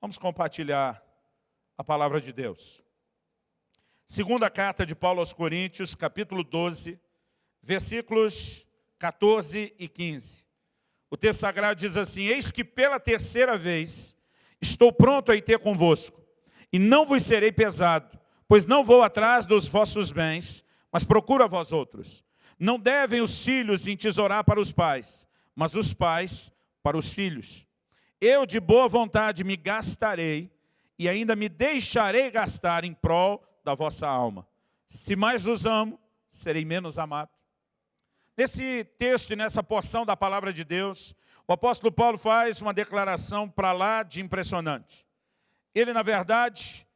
Vamos compartilhar a palavra de Deus. Segunda carta de Paulo aos Coríntios, capítulo 12, versículos 14 e 15. O texto sagrado diz assim, Eis que pela terceira vez estou pronto a ir ter convosco, e não vos serei pesado, pois não vou atrás dos vossos bens, mas procuro a vós outros. Não devem os filhos entesourar para os pais, mas os pais para os filhos. Eu de boa vontade me gastarei e ainda me deixarei gastar em prol da vossa alma. Se mais vos amo, serei menos amado. Nesse texto e nessa porção da palavra de Deus, o apóstolo Paulo faz uma declaração para lá de impressionante. Ele, na verdade,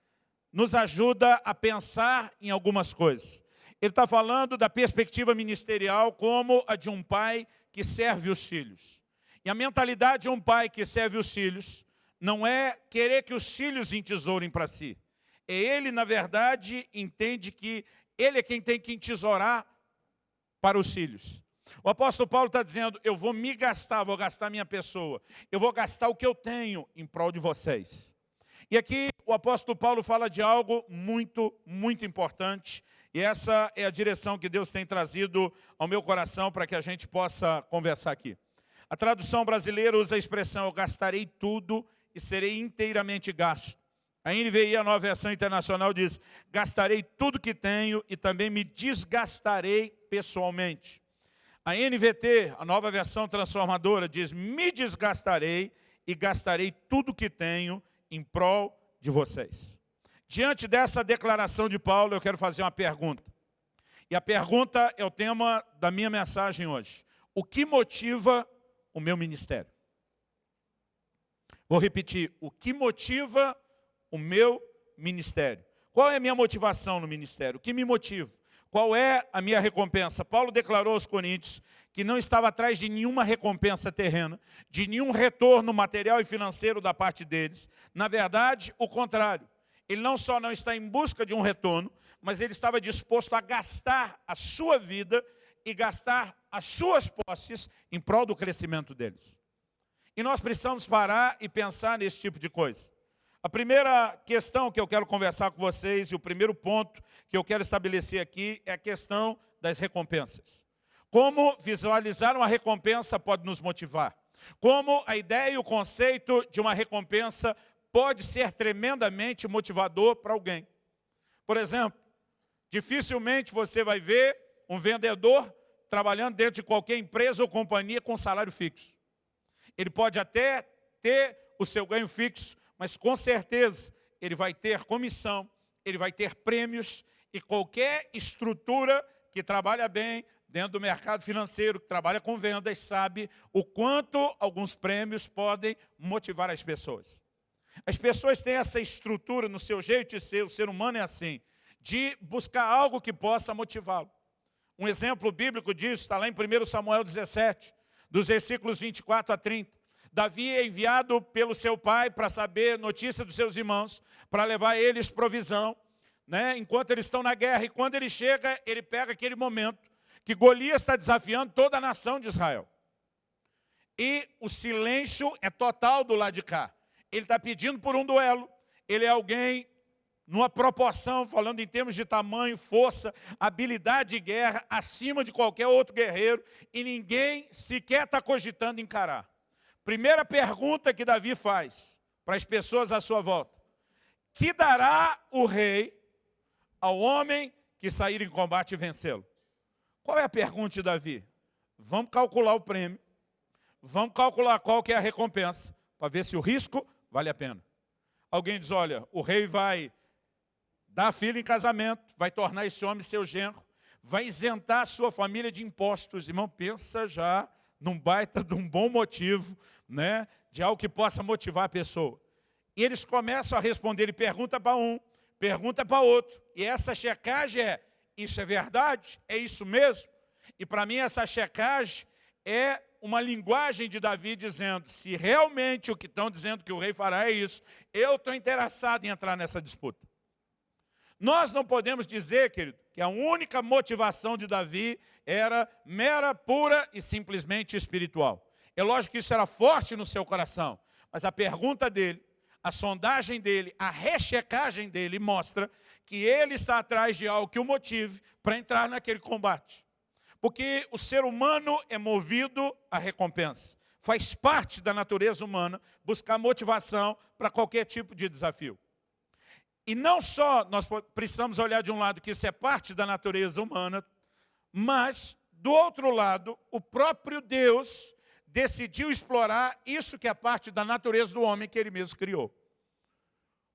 nos ajuda a pensar em algumas coisas. Ele está falando da perspectiva ministerial como a de um pai que serve os filhos. E a mentalidade de um pai que serve os filhos não é querer que os filhos entesourem para si. É ele, na verdade, entende que ele é quem tem que entesourar para os filhos. O apóstolo Paulo está dizendo, eu vou me gastar, vou gastar minha pessoa. Eu vou gastar o que eu tenho em prol de vocês. E aqui o apóstolo Paulo fala de algo muito, muito importante. E essa é a direção que Deus tem trazido ao meu coração para que a gente possa conversar aqui. A tradução brasileira usa a expressão, eu gastarei tudo e serei inteiramente gasto. A NVI, a nova versão internacional, diz, gastarei tudo que tenho e também me desgastarei pessoalmente. A NVT, a nova versão transformadora, diz, me desgastarei e gastarei tudo que tenho em prol de vocês. Diante dessa declaração de Paulo, eu quero fazer uma pergunta. E a pergunta é o tema da minha mensagem hoje. O que motiva o meu ministério. Vou repetir, o que motiva o meu ministério? Qual é a minha motivação no ministério? O que me motiva? Qual é a minha recompensa? Paulo declarou aos Coríntios que não estava atrás de nenhuma recompensa terrena, de nenhum retorno material e financeiro da parte deles. Na verdade, o contrário. Ele não só não está em busca de um retorno, mas ele estava disposto a gastar a sua vida e gastar as suas posses em prol do crescimento deles. E nós precisamos parar e pensar nesse tipo de coisa. A primeira questão que eu quero conversar com vocês e o primeiro ponto que eu quero estabelecer aqui é a questão das recompensas. Como visualizar uma recompensa pode nos motivar. Como a ideia e o conceito de uma recompensa pode ser tremendamente motivador para alguém. Por exemplo, dificilmente você vai ver um vendedor trabalhando dentro de qualquer empresa ou companhia com salário fixo. Ele pode até ter o seu ganho fixo, mas com certeza ele vai ter comissão, ele vai ter prêmios e qualquer estrutura que trabalha bem dentro do mercado financeiro, que trabalha com vendas, sabe o quanto alguns prêmios podem motivar as pessoas. As pessoas têm essa estrutura no seu jeito de ser, o ser humano é assim, de buscar algo que possa motivá-lo. Um exemplo bíblico disso está lá em 1 Samuel 17, dos versículos 24 a 30. Davi é enviado pelo seu pai para saber notícia dos seus irmãos, para levar eles provisão, né, enquanto eles estão na guerra. E quando ele chega, ele pega aquele momento que Golias está desafiando toda a nação de Israel. E o silêncio é total do lado de cá. Ele está pedindo por um duelo. Ele é alguém numa proporção, falando em termos de tamanho, força, habilidade de guerra, acima de qualquer outro guerreiro, e ninguém sequer está cogitando encarar. Primeira pergunta que Davi faz para as pessoas à sua volta. Que dará o rei ao homem que sair em combate e vencê-lo? Qual é a pergunta de Davi? Vamos calcular o prêmio, vamos calcular qual que é a recompensa, para ver se o risco vale a pena. Alguém diz, olha, o rei vai dá a filha em casamento, vai tornar esse homem seu genro, vai isentar a sua família de impostos. Irmão, pensa já num baita de um bom motivo, né, de algo que possa motivar a pessoa. E eles começam a responder, ele pergunta para um, pergunta para outro. E essa checagem é, isso é verdade? É isso mesmo? E para mim essa checagem é uma linguagem de Davi dizendo, se realmente o que estão dizendo que o rei fará é isso, eu estou interessado em entrar nessa disputa. Nós não podemos dizer, querido, que a única motivação de Davi era mera, pura e simplesmente espiritual. É lógico que isso era forte no seu coração, mas a pergunta dele, a sondagem dele, a rechecagem dele mostra que ele está atrás de algo que o motive para entrar naquele combate. Porque o ser humano é movido à recompensa. Faz parte da natureza humana buscar motivação para qualquer tipo de desafio. E não só nós precisamos olhar de um lado que isso é parte da natureza humana, mas, do outro lado, o próprio Deus decidiu explorar isso que é parte da natureza do homem que ele mesmo criou.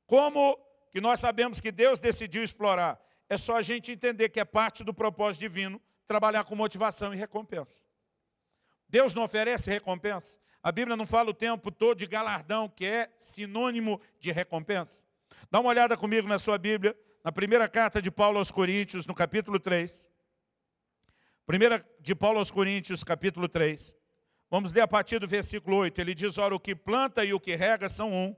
Como que nós sabemos que Deus decidiu explorar? É só a gente entender que é parte do propósito divino trabalhar com motivação e recompensa. Deus não oferece recompensa. A Bíblia não fala o tempo todo de galardão, que é sinônimo de recompensa. Dá uma olhada comigo na sua Bíblia, na primeira carta de Paulo aos Coríntios, no capítulo 3. Primeira de Paulo aos Coríntios, capítulo 3. Vamos ler a partir do versículo 8. Ele diz, ora, o que planta e o que rega são um,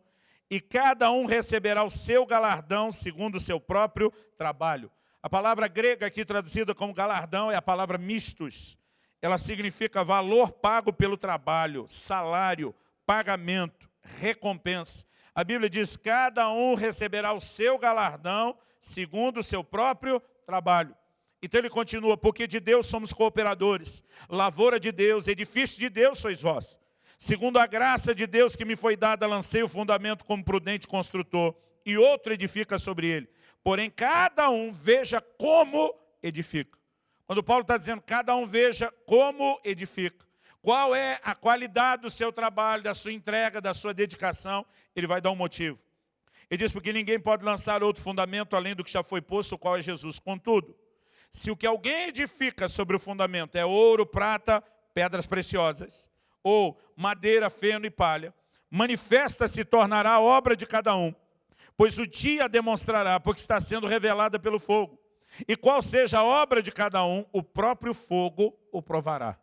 e cada um receberá o seu galardão segundo o seu próprio trabalho. A palavra grega aqui traduzida como galardão é a palavra mistos. Ela significa valor pago pelo trabalho, salário, pagamento, recompensa. A Bíblia diz, cada um receberá o seu galardão segundo o seu próprio trabalho. Então ele continua, porque de Deus somos cooperadores, lavoura de Deus, edifício de Deus sois vós. Segundo a graça de Deus que me foi dada, lancei o fundamento como prudente construtor, e outro edifica sobre ele. Porém, cada um veja como edifica. Quando Paulo está dizendo, cada um veja como edifica. Qual é a qualidade do seu trabalho, da sua entrega, da sua dedicação, ele vai dar um motivo. Ele diz, porque ninguém pode lançar outro fundamento além do que já foi posto, o qual é Jesus. Contudo, se o que alguém edifica sobre o fundamento é ouro, prata, pedras preciosas, ou madeira, feno e palha, manifesta se tornará a obra de cada um, pois o dia demonstrará, porque está sendo revelada pelo fogo. E qual seja a obra de cada um, o próprio fogo o provará.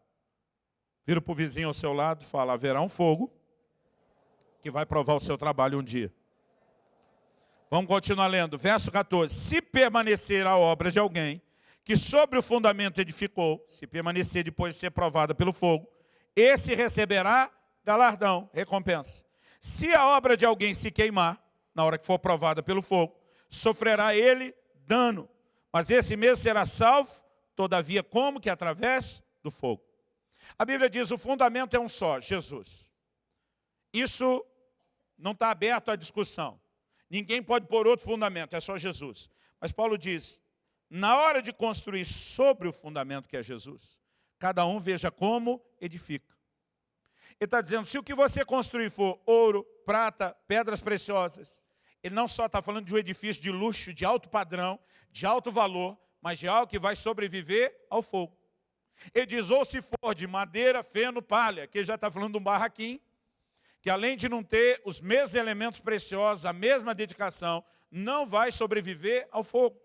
Vira para o vizinho ao seu lado e fala, haverá um fogo que vai provar o seu trabalho um dia. Vamos continuar lendo. Verso 14. Se permanecer a obra de alguém, que sobre o fundamento edificou, se permanecer depois de ser provada pelo fogo, esse receberá galardão, recompensa. Se a obra de alguém se queimar, na hora que for provada pelo fogo, sofrerá ele dano, mas esse mesmo será salvo, todavia como que através do fogo. A Bíblia diz, o fundamento é um só, Jesus. Isso não está aberto à discussão. Ninguém pode pôr outro fundamento, é só Jesus. Mas Paulo diz, na hora de construir sobre o fundamento que é Jesus, cada um veja como edifica. Ele está dizendo, se o que você construir for ouro, prata, pedras preciosas, ele não só está falando de um edifício de luxo, de alto padrão, de alto valor, mas de algo que vai sobreviver ao fogo. Ele diz, ou se for de madeira, feno, palha, que ele já está falando de um barraquinho, que além de não ter os mesmos elementos preciosos, a mesma dedicação, não vai sobreviver ao fogo.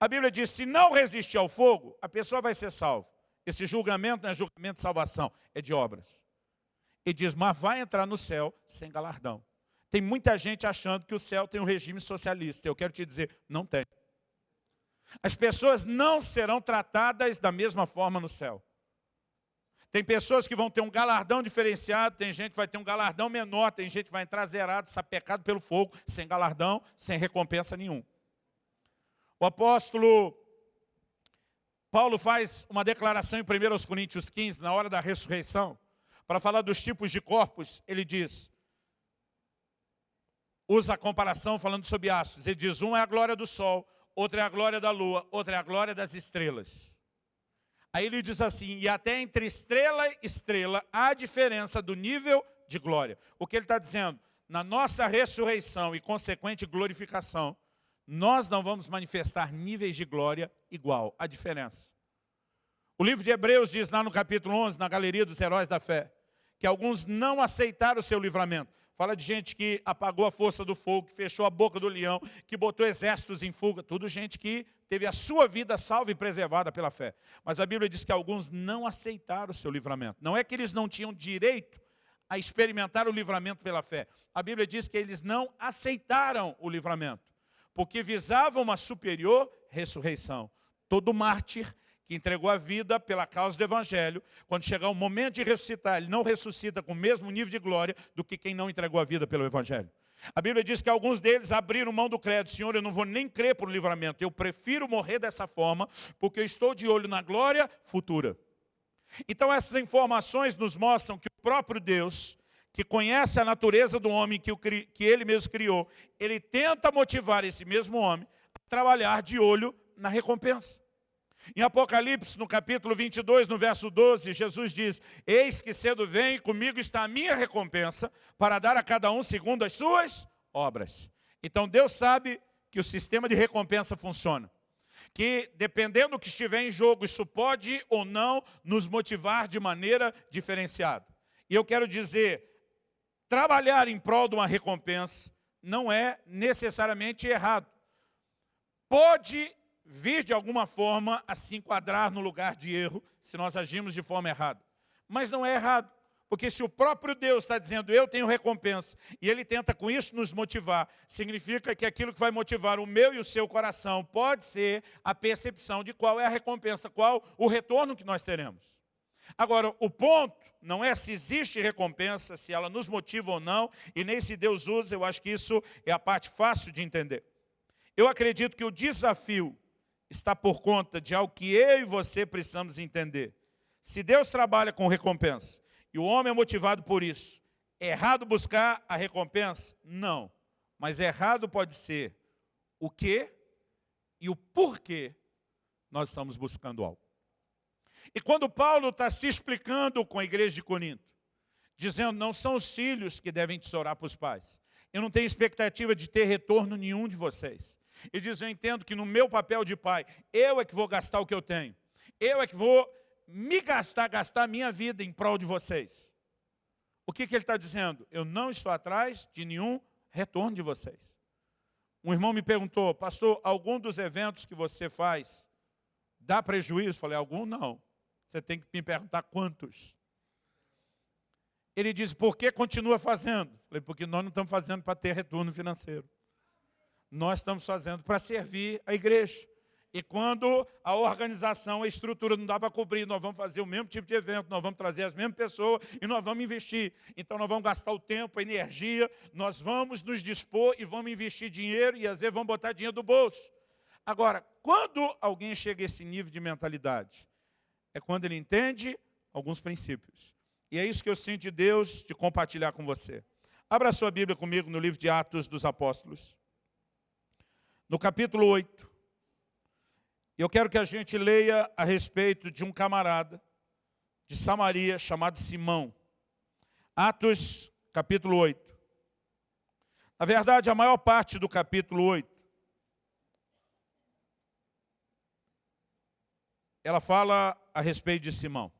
A Bíblia diz, se não resistir ao fogo, a pessoa vai ser salva. Esse julgamento não é julgamento de salvação, é de obras. Ele diz, mas vai entrar no céu sem galardão. Tem muita gente achando que o céu tem um regime socialista. Eu quero te dizer, não tem. As pessoas não serão tratadas da mesma forma no céu. Tem pessoas que vão ter um galardão diferenciado, tem gente que vai ter um galardão menor, tem gente que vai entrar zerado, sapecado pelo fogo, sem galardão, sem recompensa nenhum. O apóstolo Paulo faz uma declaração em 1 Coríntios 15, na hora da ressurreição, para falar dos tipos de corpos, ele diz, usa a comparação falando sobre astros, ele diz, um é a glória do sol, outro é a glória da lua, outro é a glória das estrelas. Aí ele diz assim, e até entre estrela e estrela há diferença do nível de glória. O que ele está dizendo? Na nossa ressurreição e consequente glorificação, nós não vamos manifestar níveis de glória igual. A diferença. O livro de Hebreus diz lá no capítulo 11, na galeria dos heróis da fé, que alguns não aceitaram o seu livramento. Fala de gente que apagou a força do fogo, que fechou a boca do leão, que botou exércitos em fuga. Tudo gente que teve a sua vida salva e preservada pela fé. Mas a Bíblia diz que alguns não aceitaram o seu livramento. Não é que eles não tinham direito a experimentar o livramento pela fé. A Bíblia diz que eles não aceitaram o livramento porque visava uma superior ressurreição. Todo mártir que entregou a vida pela causa do Evangelho, quando chegar o momento de ressuscitar, ele não ressuscita com o mesmo nível de glória do que quem não entregou a vida pelo Evangelho. A Bíblia diz que alguns deles abriram mão do crédito. Senhor, eu não vou nem crer por livramento. Eu prefiro morrer dessa forma, porque eu estou de olho na glória futura. Então essas informações nos mostram que o próprio Deus, que conhece a natureza do homem que, o, que ele mesmo criou, ele tenta motivar esse mesmo homem a trabalhar de olho na recompensa. Em Apocalipse, no capítulo 22, no verso 12, Jesus diz, Eis que cedo vem, comigo está a minha recompensa, para dar a cada um segundo as suas obras. Então Deus sabe que o sistema de recompensa funciona. Que dependendo do que estiver em jogo, isso pode ou não nos motivar de maneira diferenciada. E eu quero dizer, trabalhar em prol de uma recompensa não é necessariamente errado. Pode vir de alguma forma a se enquadrar no lugar de erro, se nós agimos de forma errada. Mas não é errado, porque se o próprio Deus está dizendo, eu tenho recompensa, e Ele tenta com isso nos motivar, significa que aquilo que vai motivar o meu e o seu coração pode ser a percepção de qual é a recompensa, qual o retorno que nós teremos. Agora, o ponto não é se existe recompensa, se ela nos motiva ou não, e nem se Deus usa, eu acho que isso é a parte fácil de entender. Eu acredito que o desafio está por conta de algo que eu e você precisamos entender. Se Deus trabalha com recompensa e o homem é motivado por isso, é errado buscar a recompensa? Não. Mas errado pode ser o que e o porquê nós estamos buscando algo. E quando Paulo está se explicando com a igreja de Corinto, dizendo, não são os filhos que devem tesourar para os pais. Eu não tenho expectativa de ter retorno nenhum de vocês. E diz, eu entendo que no meu papel de pai, eu é que vou gastar o que eu tenho. Eu é que vou me gastar, gastar a minha vida em prol de vocês. O que, que ele está dizendo? Eu não estou atrás de nenhum retorno de vocês. Um irmão me perguntou, pastor, algum dos eventos que você faz dá prejuízo? Falei, algum não. Você tem que me perguntar quantos. Ele diz, por que continua fazendo? Falei, porque nós não estamos fazendo para ter retorno financeiro nós estamos fazendo para servir a igreja. E quando a organização, a estrutura não dá para cobrir, nós vamos fazer o mesmo tipo de evento, nós vamos trazer as mesmas pessoas e nós vamos investir. Então nós vamos gastar o tempo, a energia, nós vamos nos dispor e vamos investir dinheiro e às vezes vamos botar dinheiro do bolso. Agora, quando alguém chega a esse nível de mentalidade, é quando ele entende alguns princípios. E é isso que eu sinto de Deus de compartilhar com você. Abra sua Bíblia comigo no livro de Atos dos Apóstolos no capítulo 8. Eu quero que a gente leia a respeito de um camarada de Samaria chamado Simão. Atos, capítulo 8. Na verdade, a maior parte do capítulo 8, ela fala a respeito de Simão.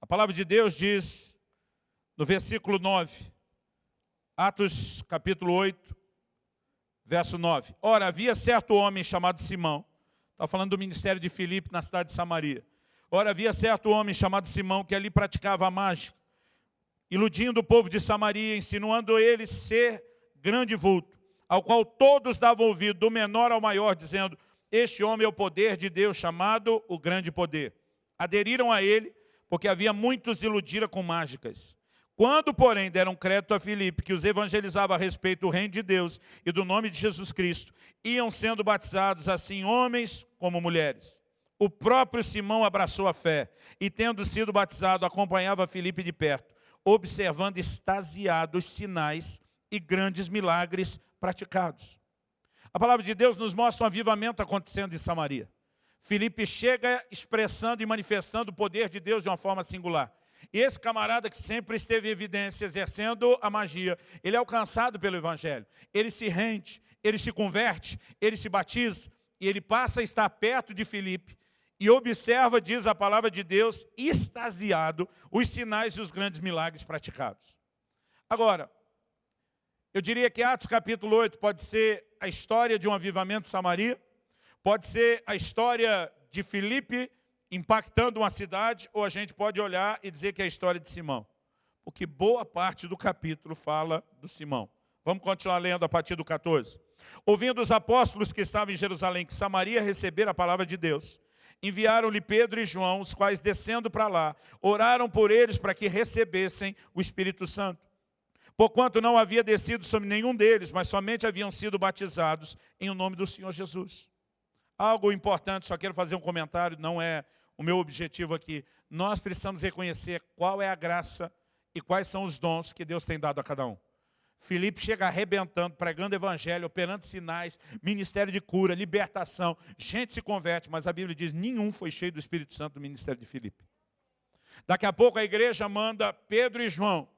A palavra de Deus diz, no versículo 9, Atos capítulo 8, verso 9. Ora, havia certo homem chamado Simão, está falando do ministério de Filipe na cidade de Samaria. Ora, havia certo homem chamado Simão que ali praticava a mágica, iludindo o povo de Samaria, insinuando ele ser grande vulto, ao qual todos davam ouvido, do menor ao maior, dizendo, este homem é o poder de Deus, chamado o grande poder. Aderiram a ele, porque havia muitos iludiram com mágicas. Quando, porém, deram crédito a Filipe, que os evangelizava a respeito do reino de Deus e do nome de Jesus Cristo, iam sendo batizados assim homens como mulheres. O próprio Simão abraçou a fé e, tendo sido batizado, acompanhava Filipe de perto, observando extasiado os sinais e grandes milagres praticados. A palavra de Deus nos mostra um avivamento acontecendo em Samaria. Filipe chega expressando e manifestando o poder de Deus de uma forma singular. Esse camarada que sempre esteve em evidência, exercendo a magia, ele é alcançado pelo Evangelho. Ele se rende, ele se converte, ele se batiza, e ele passa a estar perto de Filipe, e observa, diz a palavra de Deus, extasiado, os sinais e os grandes milagres praticados. Agora, eu diria que Atos capítulo 8 pode ser a história de um avivamento de Samaria, pode ser a história de Filipe impactando uma cidade, ou a gente pode olhar e dizer que é a história de Simão. Porque boa parte do capítulo fala do Simão. Vamos continuar lendo a partir do 14. Ouvindo os apóstolos que estavam em Jerusalém, que Samaria recebera a palavra de Deus, enviaram-lhe Pedro e João, os quais, descendo para lá, oraram por eles para que recebessem o Espírito Santo. Porquanto não havia descido sobre nenhum deles, mas somente haviam sido batizados em o nome do Senhor Jesus. Algo importante, só quero fazer um comentário, não é o meu objetivo aqui. Nós precisamos reconhecer qual é a graça e quais são os dons que Deus tem dado a cada um. Filipe chega arrebentando, pregando evangelho, operando sinais, ministério de cura, libertação. Gente se converte, mas a Bíblia diz, nenhum foi cheio do Espírito Santo no ministério de Filipe. Daqui a pouco a igreja manda Pedro e João.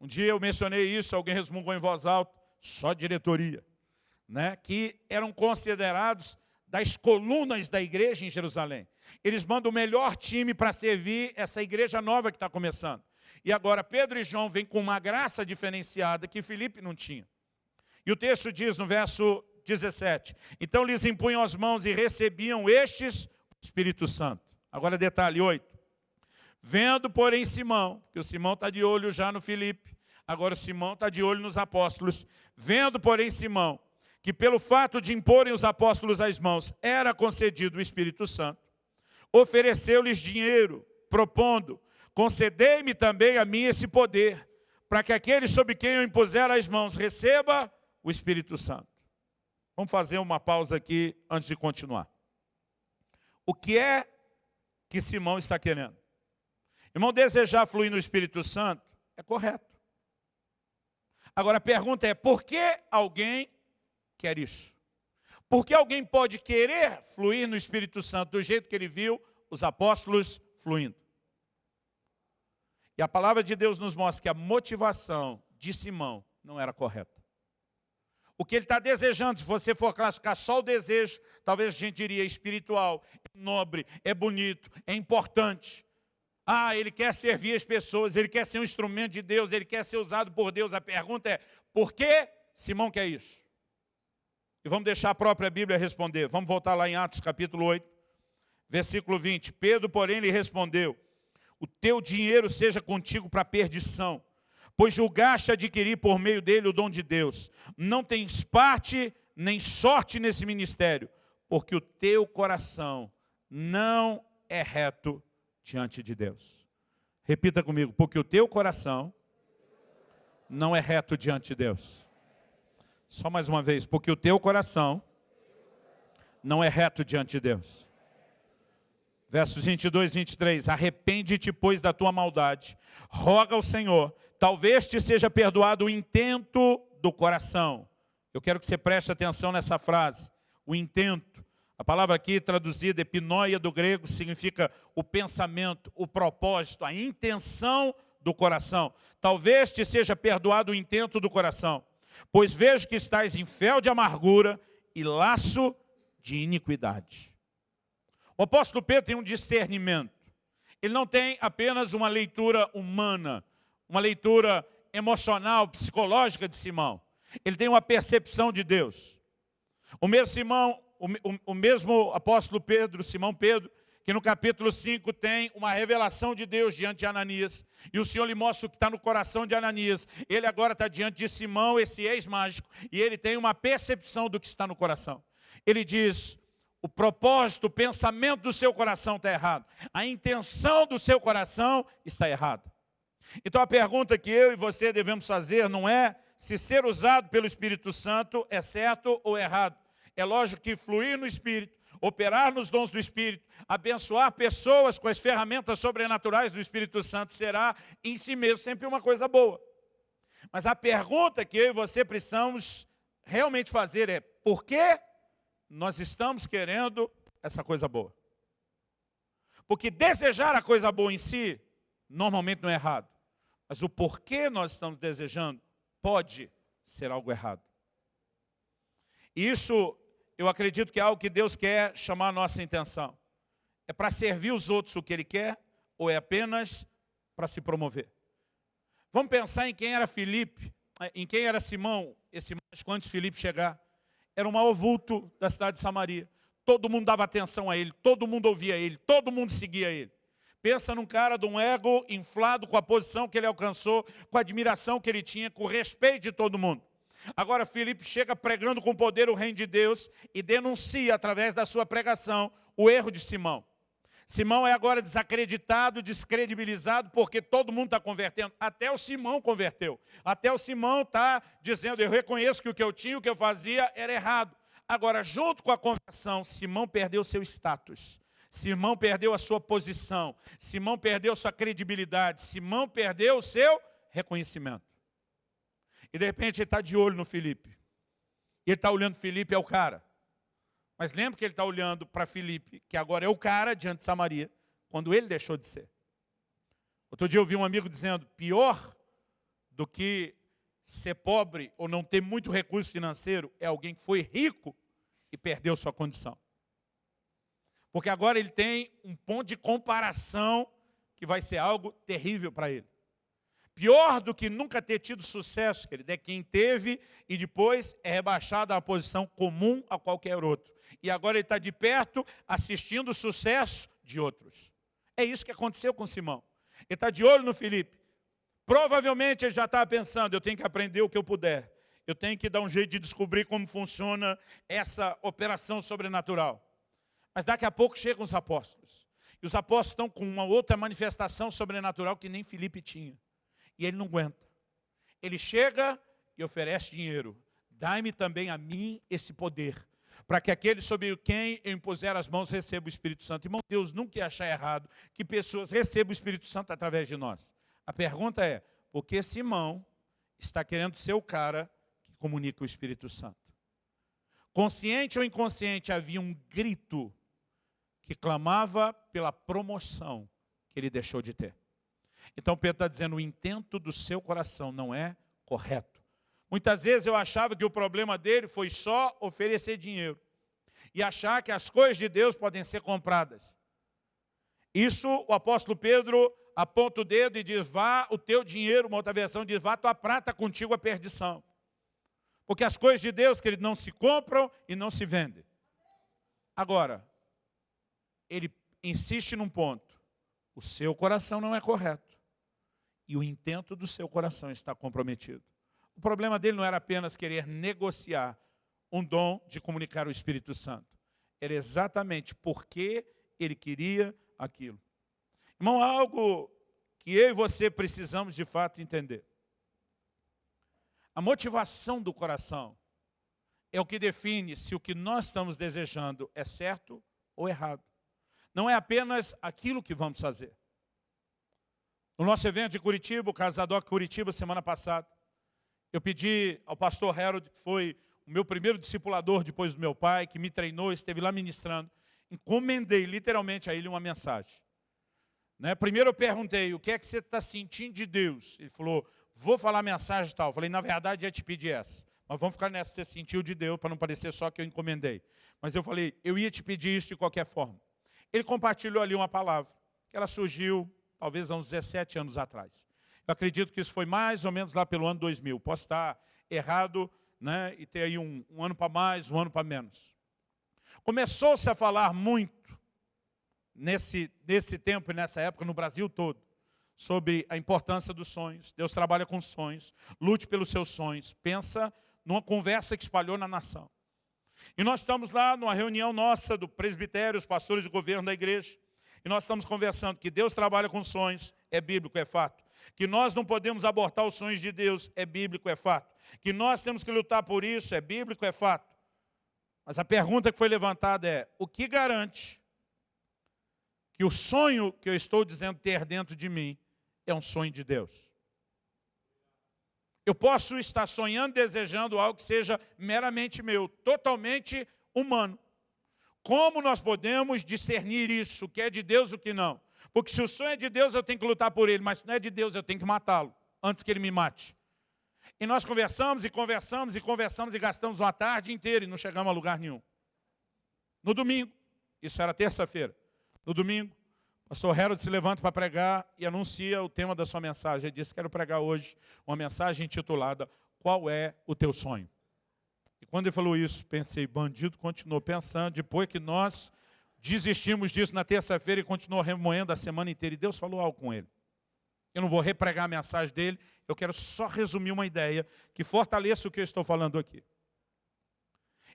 Um dia eu mencionei isso, alguém resmungou em voz alta, só diretoria. Né, que eram considerados das colunas da igreja em Jerusalém. Eles mandam o melhor time para servir essa igreja nova que está começando. E agora Pedro e João vêm com uma graça diferenciada que Filipe não tinha. E o texto diz no verso 17, então lhes impunham as mãos e recebiam estes o Espírito Santo. Agora detalhe 8. Vendo, porém, Simão, que o Simão está de olho já no Filipe, agora o Simão está de olho nos apóstolos. Vendo, porém, Simão, que pelo fato de imporem os apóstolos as mãos, era concedido o Espírito Santo, ofereceu-lhes dinheiro, propondo, concedei-me também a mim esse poder, para que aquele sobre quem eu impuser as mãos receba o Espírito Santo. Vamos fazer uma pausa aqui antes de continuar. O que é que Simão está querendo? Irmão, desejar fluir no Espírito Santo é correto. Agora a pergunta é, por que alguém quer isso. Porque alguém pode querer fluir no Espírito Santo do jeito que ele viu os apóstolos fluindo. E a palavra de Deus nos mostra que a motivação de Simão não era correta. O que ele está desejando, se você for classificar só o desejo, talvez a gente diria espiritual, é nobre, é bonito, é importante. Ah, ele quer servir as pessoas, ele quer ser um instrumento de Deus, ele quer ser usado por Deus. A pergunta é, por que Simão quer isso? E vamos deixar a própria Bíblia responder. Vamos voltar lá em Atos capítulo 8, versículo 20. Pedro, porém, lhe respondeu, o teu dinheiro seja contigo para perdição, pois julgaste adquirir por meio dele o dom de Deus. Não tens parte nem sorte nesse ministério, porque o teu coração não é reto diante de Deus. Repita comigo, porque o teu coração não é reto diante de Deus. Só mais uma vez, porque o teu coração não é reto diante de Deus. Versos 22 e 23, arrepende-te, pois, da tua maldade, roga ao Senhor, talvez te seja perdoado o intento do coração. Eu quero que você preste atenção nessa frase, o intento. A palavra aqui traduzida, epinóia do grego, significa o pensamento, o propósito, a intenção do coração. Talvez te seja perdoado o intento do coração. Pois vejo que estás em fel de amargura e laço de iniquidade. O apóstolo Pedro tem um discernimento. Ele não tem apenas uma leitura humana, uma leitura emocional, psicológica de Simão. Ele tem uma percepção de Deus. O mesmo Simão, o, o, o mesmo apóstolo Pedro, Simão Pedro, que no capítulo 5 tem uma revelação de Deus diante de Ananias. E o Senhor lhe mostra o que está no coração de Ananias. Ele agora está diante de Simão, esse ex-mágico, e ele tem uma percepção do que está no coração. Ele diz, o propósito, o pensamento do seu coração está errado. A intenção do seu coração está errada. Então a pergunta que eu e você devemos fazer não é se ser usado pelo Espírito Santo é certo ou errado. É lógico que fluir no Espírito operar nos dons do Espírito, abençoar pessoas com as ferramentas sobrenaturais do Espírito Santo será em si mesmo sempre uma coisa boa. Mas a pergunta que eu e você precisamos realmente fazer é, por que nós estamos querendo essa coisa boa? Porque desejar a coisa boa em si, normalmente não é errado. Mas o porquê nós estamos desejando pode ser algo errado. Isso eu acredito que é algo que Deus quer chamar a nossa intenção. É para servir os outros o que Ele quer, ou é apenas para se promover? Vamos pensar em quem era Filipe, eh, em quem era Simão, esse mágico antes Filipe chegar. Era o maior vulto da cidade de Samaria. Todo mundo dava atenção a ele, todo mundo ouvia ele, todo mundo seguia ele. Pensa num cara de um ego inflado com a posição que ele alcançou, com a admiração que ele tinha, com o respeito de todo mundo. Agora Filipe chega pregando com poder o reino de Deus e denuncia através da sua pregação o erro de Simão. Simão é agora desacreditado, descredibilizado, porque todo mundo está convertendo. Até o Simão converteu. Até o Simão está dizendo, eu reconheço que o que eu tinha, o que eu fazia era errado. Agora, junto com a conversão, Simão perdeu seu status. Simão perdeu a sua posição. Simão perdeu sua credibilidade. Simão perdeu o seu reconhecimento. E de repente ele está de olho no Felipe. E ele está olhando Felipe é o cara. Mas lembra que ele está olhando para Filipe, que agora é o cara diante de Samaria, quando ele deixou de ser. Outro dia eu vi um amigo dizendo, pior do que ser pobre ou não ter muito recurso financeiro é alguém que foi rico e perdeu sua condição. Porque agora ele tem um ponto de comparação que vai ser algo terrível para ele. Pior do que nunca ter tido sucesso, querido, é quem teve e depois é rebaixado uma posição comum a qualquer outro. E agora ele está de perto assistindo o sucesso de outros. É isso que aconteceu com Simão. Ele está de olho no Felipe. Provavelmente ele já estava pensando, eu tenho que aprender o que eu puder. Eu tenho que dar um jeito de descobrir como funciona essa operação sobrenatural. Mas daqui a pouco chegam os apóstolos. E os apóstolos estão com uma outra manifestação sobrenatural que nem Felipe tinha. E ele não aguenta. Ele chega e oferece dinheiro. Dai-me também a mim esse poder, para que aquele sobre quem eu impuser as mãos receba o Espírito Santo. Irmão, Deus nunca ia achar errado que pessoas recebam o Espírito Santo através de nós. A pergunta é, por que Simão está querendo ser o cara que comunica o Espírito Santo? Consciente ou inconsciente, havia um grito que clamava pela promoção que ele deixou de ter. Então Pedro está dizendo, o intento do seu coração não é correto. Muitas vezes eu achava que o problema dele foi só oferecer dinheiro. E achar que as coisas de Deus podem ser compradas. Isso o apóstolo Pedro aponta o dedo e diz, vá o teu dinheiro, uma outra versão diz, vá tua prata contigo a perdição. Porque as coisas de Deus, que ele não se compram e não se vendem. Agora, ele insiste num ponto. O seu coração não é correto e o intento do seu coração está comprometido. O problema dele não era apenas querer negociar um dom de comunicar o Espírito Santo. Era exatamente porque ele queria aquilo. Irmão, algo que eu e você precisamos de fato entender. A motivação do coração é o que define se o que nós estamos desejando é certo ou errado. Não é apenas aquilo que vamos fazer. No nosso evento de Curitiba, o Casadoc Curitiba, semana passada, eu pedi ao pastor Harold, que foi o meu primeiro discipulador depois do meu pai, que me treinou, esteve lá ministrando, encomendei literalmente a ele uma mensagem. Né? Primeiro eu perguntei, o que é que você está sentindo de Deus? Ele falou, vou falar mensagem e tal. Eu falei, na verdade, ia te pedir essa. Mas vamos ficar nessa, você sentiu de Deus, para não parecer só que eu encomendei. Mas eu falei, eu ia te pedir isso de qualquer forma. Ele compartilhou ali uma palavra, que ela surgiu talvez há uns 17 anos atrás. Eu acredito que isso foi mais ou menos lá pelo ano 2000. Posso estar errado né, e ter aí um, um ano para mais, um ano para menos. Começou-se a falar muito nesse, nesse tempo e nessa época no Brasil todo sobre a importância dos sonhos. Deus trabalha com sonhos, lute pelos seus sonhos. Pensa numa conversa que espalhou na nação. E nós estamos lá numa reunião nossa do presbitério, os pastores de governo da igreja. E nós estamos conversando que Deus trabalha com sonhos, é bíblico, é fato. Que nós não podemos abortar os sonhos de Deus, é bíblico, é fato. Que nós temos que lutar por isso, é bíblico, é fato. Mas a pergunta que foi levantada é, o que garante que o sonho que eu estou dizendo ter dentro de mim é um sonho de Deus? Eu posso estar sonhando, desejando algo que seja meramente meu, totalmente humano. Como nós podemos discernir isso, o que é de Deus e o que não? Porque se o sonho é de Deus, eu tenho que lutar por ele, mas se não é de Deus, eu tenho que matá-lo, antes que ele me mate. E nós conversamos e conversamos e conversamos e gastamos uma tarde inteira e não chegamos a lugar nenhum. No domingo, isso era terça-feira, no domingo, o pastor Harold se levanta para pregar e anuncia o tema da sua mensagem. Ele disse, quero pregar hoje uma mensagem intitulada Qual é o teu sonho? Quando ele falou isso, pensei, bandido continuou pensando, depois que nós desistimos disso na terça-feira e continuou remoendo a semana inteira, e Deus falou algo com ele. Eu não vou repregar a mensagem dele, eu quero só resumir uma ideia que fortaleça o que eu estou falando aqui.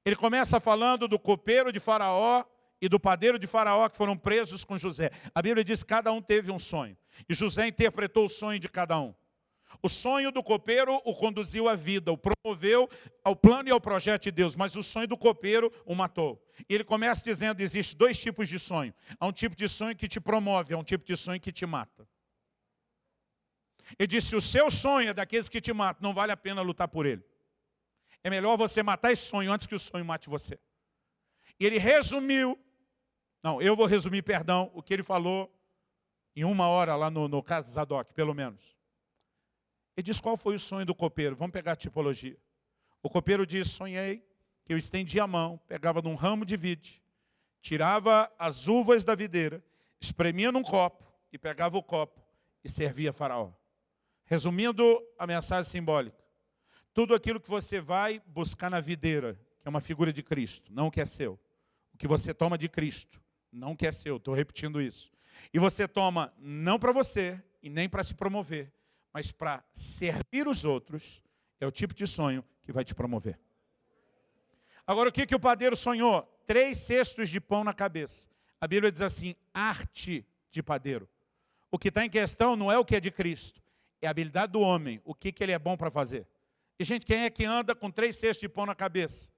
Ele começa falando do copeiro de faraó e do padeiro de Faraó que foram presos com José. A Bíblia diz que cada um teve um sonho. E José interpretou o sonho de cada um. O sonho do copeiro o conduziu à vida, o promoveu ao plano e ao projeto de Deus, mas o sonho do copeiro o matou. E ele começa dizendo, existe dois tipos de sonho. Há um tipo de sonho que te promove, há um tipo de sonho que te mata. Ele disse, o seu sonho é daqueles que te matam, não vale a pena lutar por ele. É melhor você matar esse sonho antes que o sonho mate você. E ele resumiu, não, eu vou resumir, perdão, o que ele falou em uma hora lá no, no caso Zadok, pelo menos. Ele diz qual foi o sonho do copeiro. Vamos pegar a tipologia. O copeiro diz, sonhei que eu estendia a mão, pegava num ramo de vide, tirava as uvas da videira, espremia num copo e pegava o copo e servia a faraó. Resumindo a mensagem simbólica, tudo aquilo que você vai buscar na videira, que é uma figura de Cristo, não o que é seu. O que você toma de Cristo, não o que é seu, estou repetindo isso. E você toma não para você e nem para se promover, mas para servir os outros, é o tipo de sonho que vai te promover. Agora, o que, que o padeiro sonhou? Três cestos de pão na cabeça. A Bíblia diz assim, arte de padeiro. O que está em questão não é o que é de Cristo, é a habilidade do homem, o que, que ele é bom para fazer. E, gente, quem é que anda com três cestos de pão na cabeça?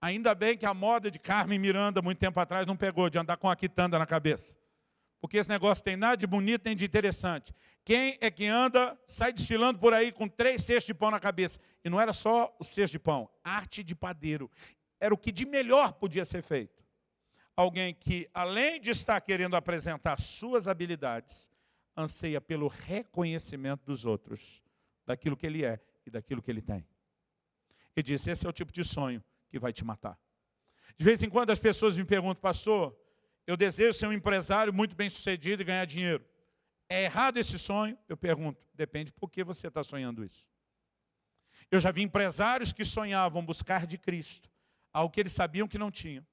Ainda bem que a moda de Carmen Miranda, muito tempo atrás, não pegou de andar com a quitanda na cabeça. Porque esse negócio tem nada de bonito nem de interessante. Quem é que anda, sai desfilando por aí com três cestos de pão na cabeça? E não era só o cesto de pão, arte de padeiro. Era o que de melhor podia ser feito. Alguém que, além de estar querendo apresentar suas habilidades, anseia pelo reconhecimento dos outros, daquilo que ele é e daquilo que ele tem. Ele disse, esse é o tipo de sonho que vai te matar. De vez em quando as pessoas me perguntam, pastor, eu desejo ser um empresário muito bem sucedido e ganhar dinheiro. É errado esse sonho? Eu pergunto, depende por que você está sonhando isso. Eu já vi empresários que sonhavam buscar de Cristo, algo que eles sabiam que não tinham.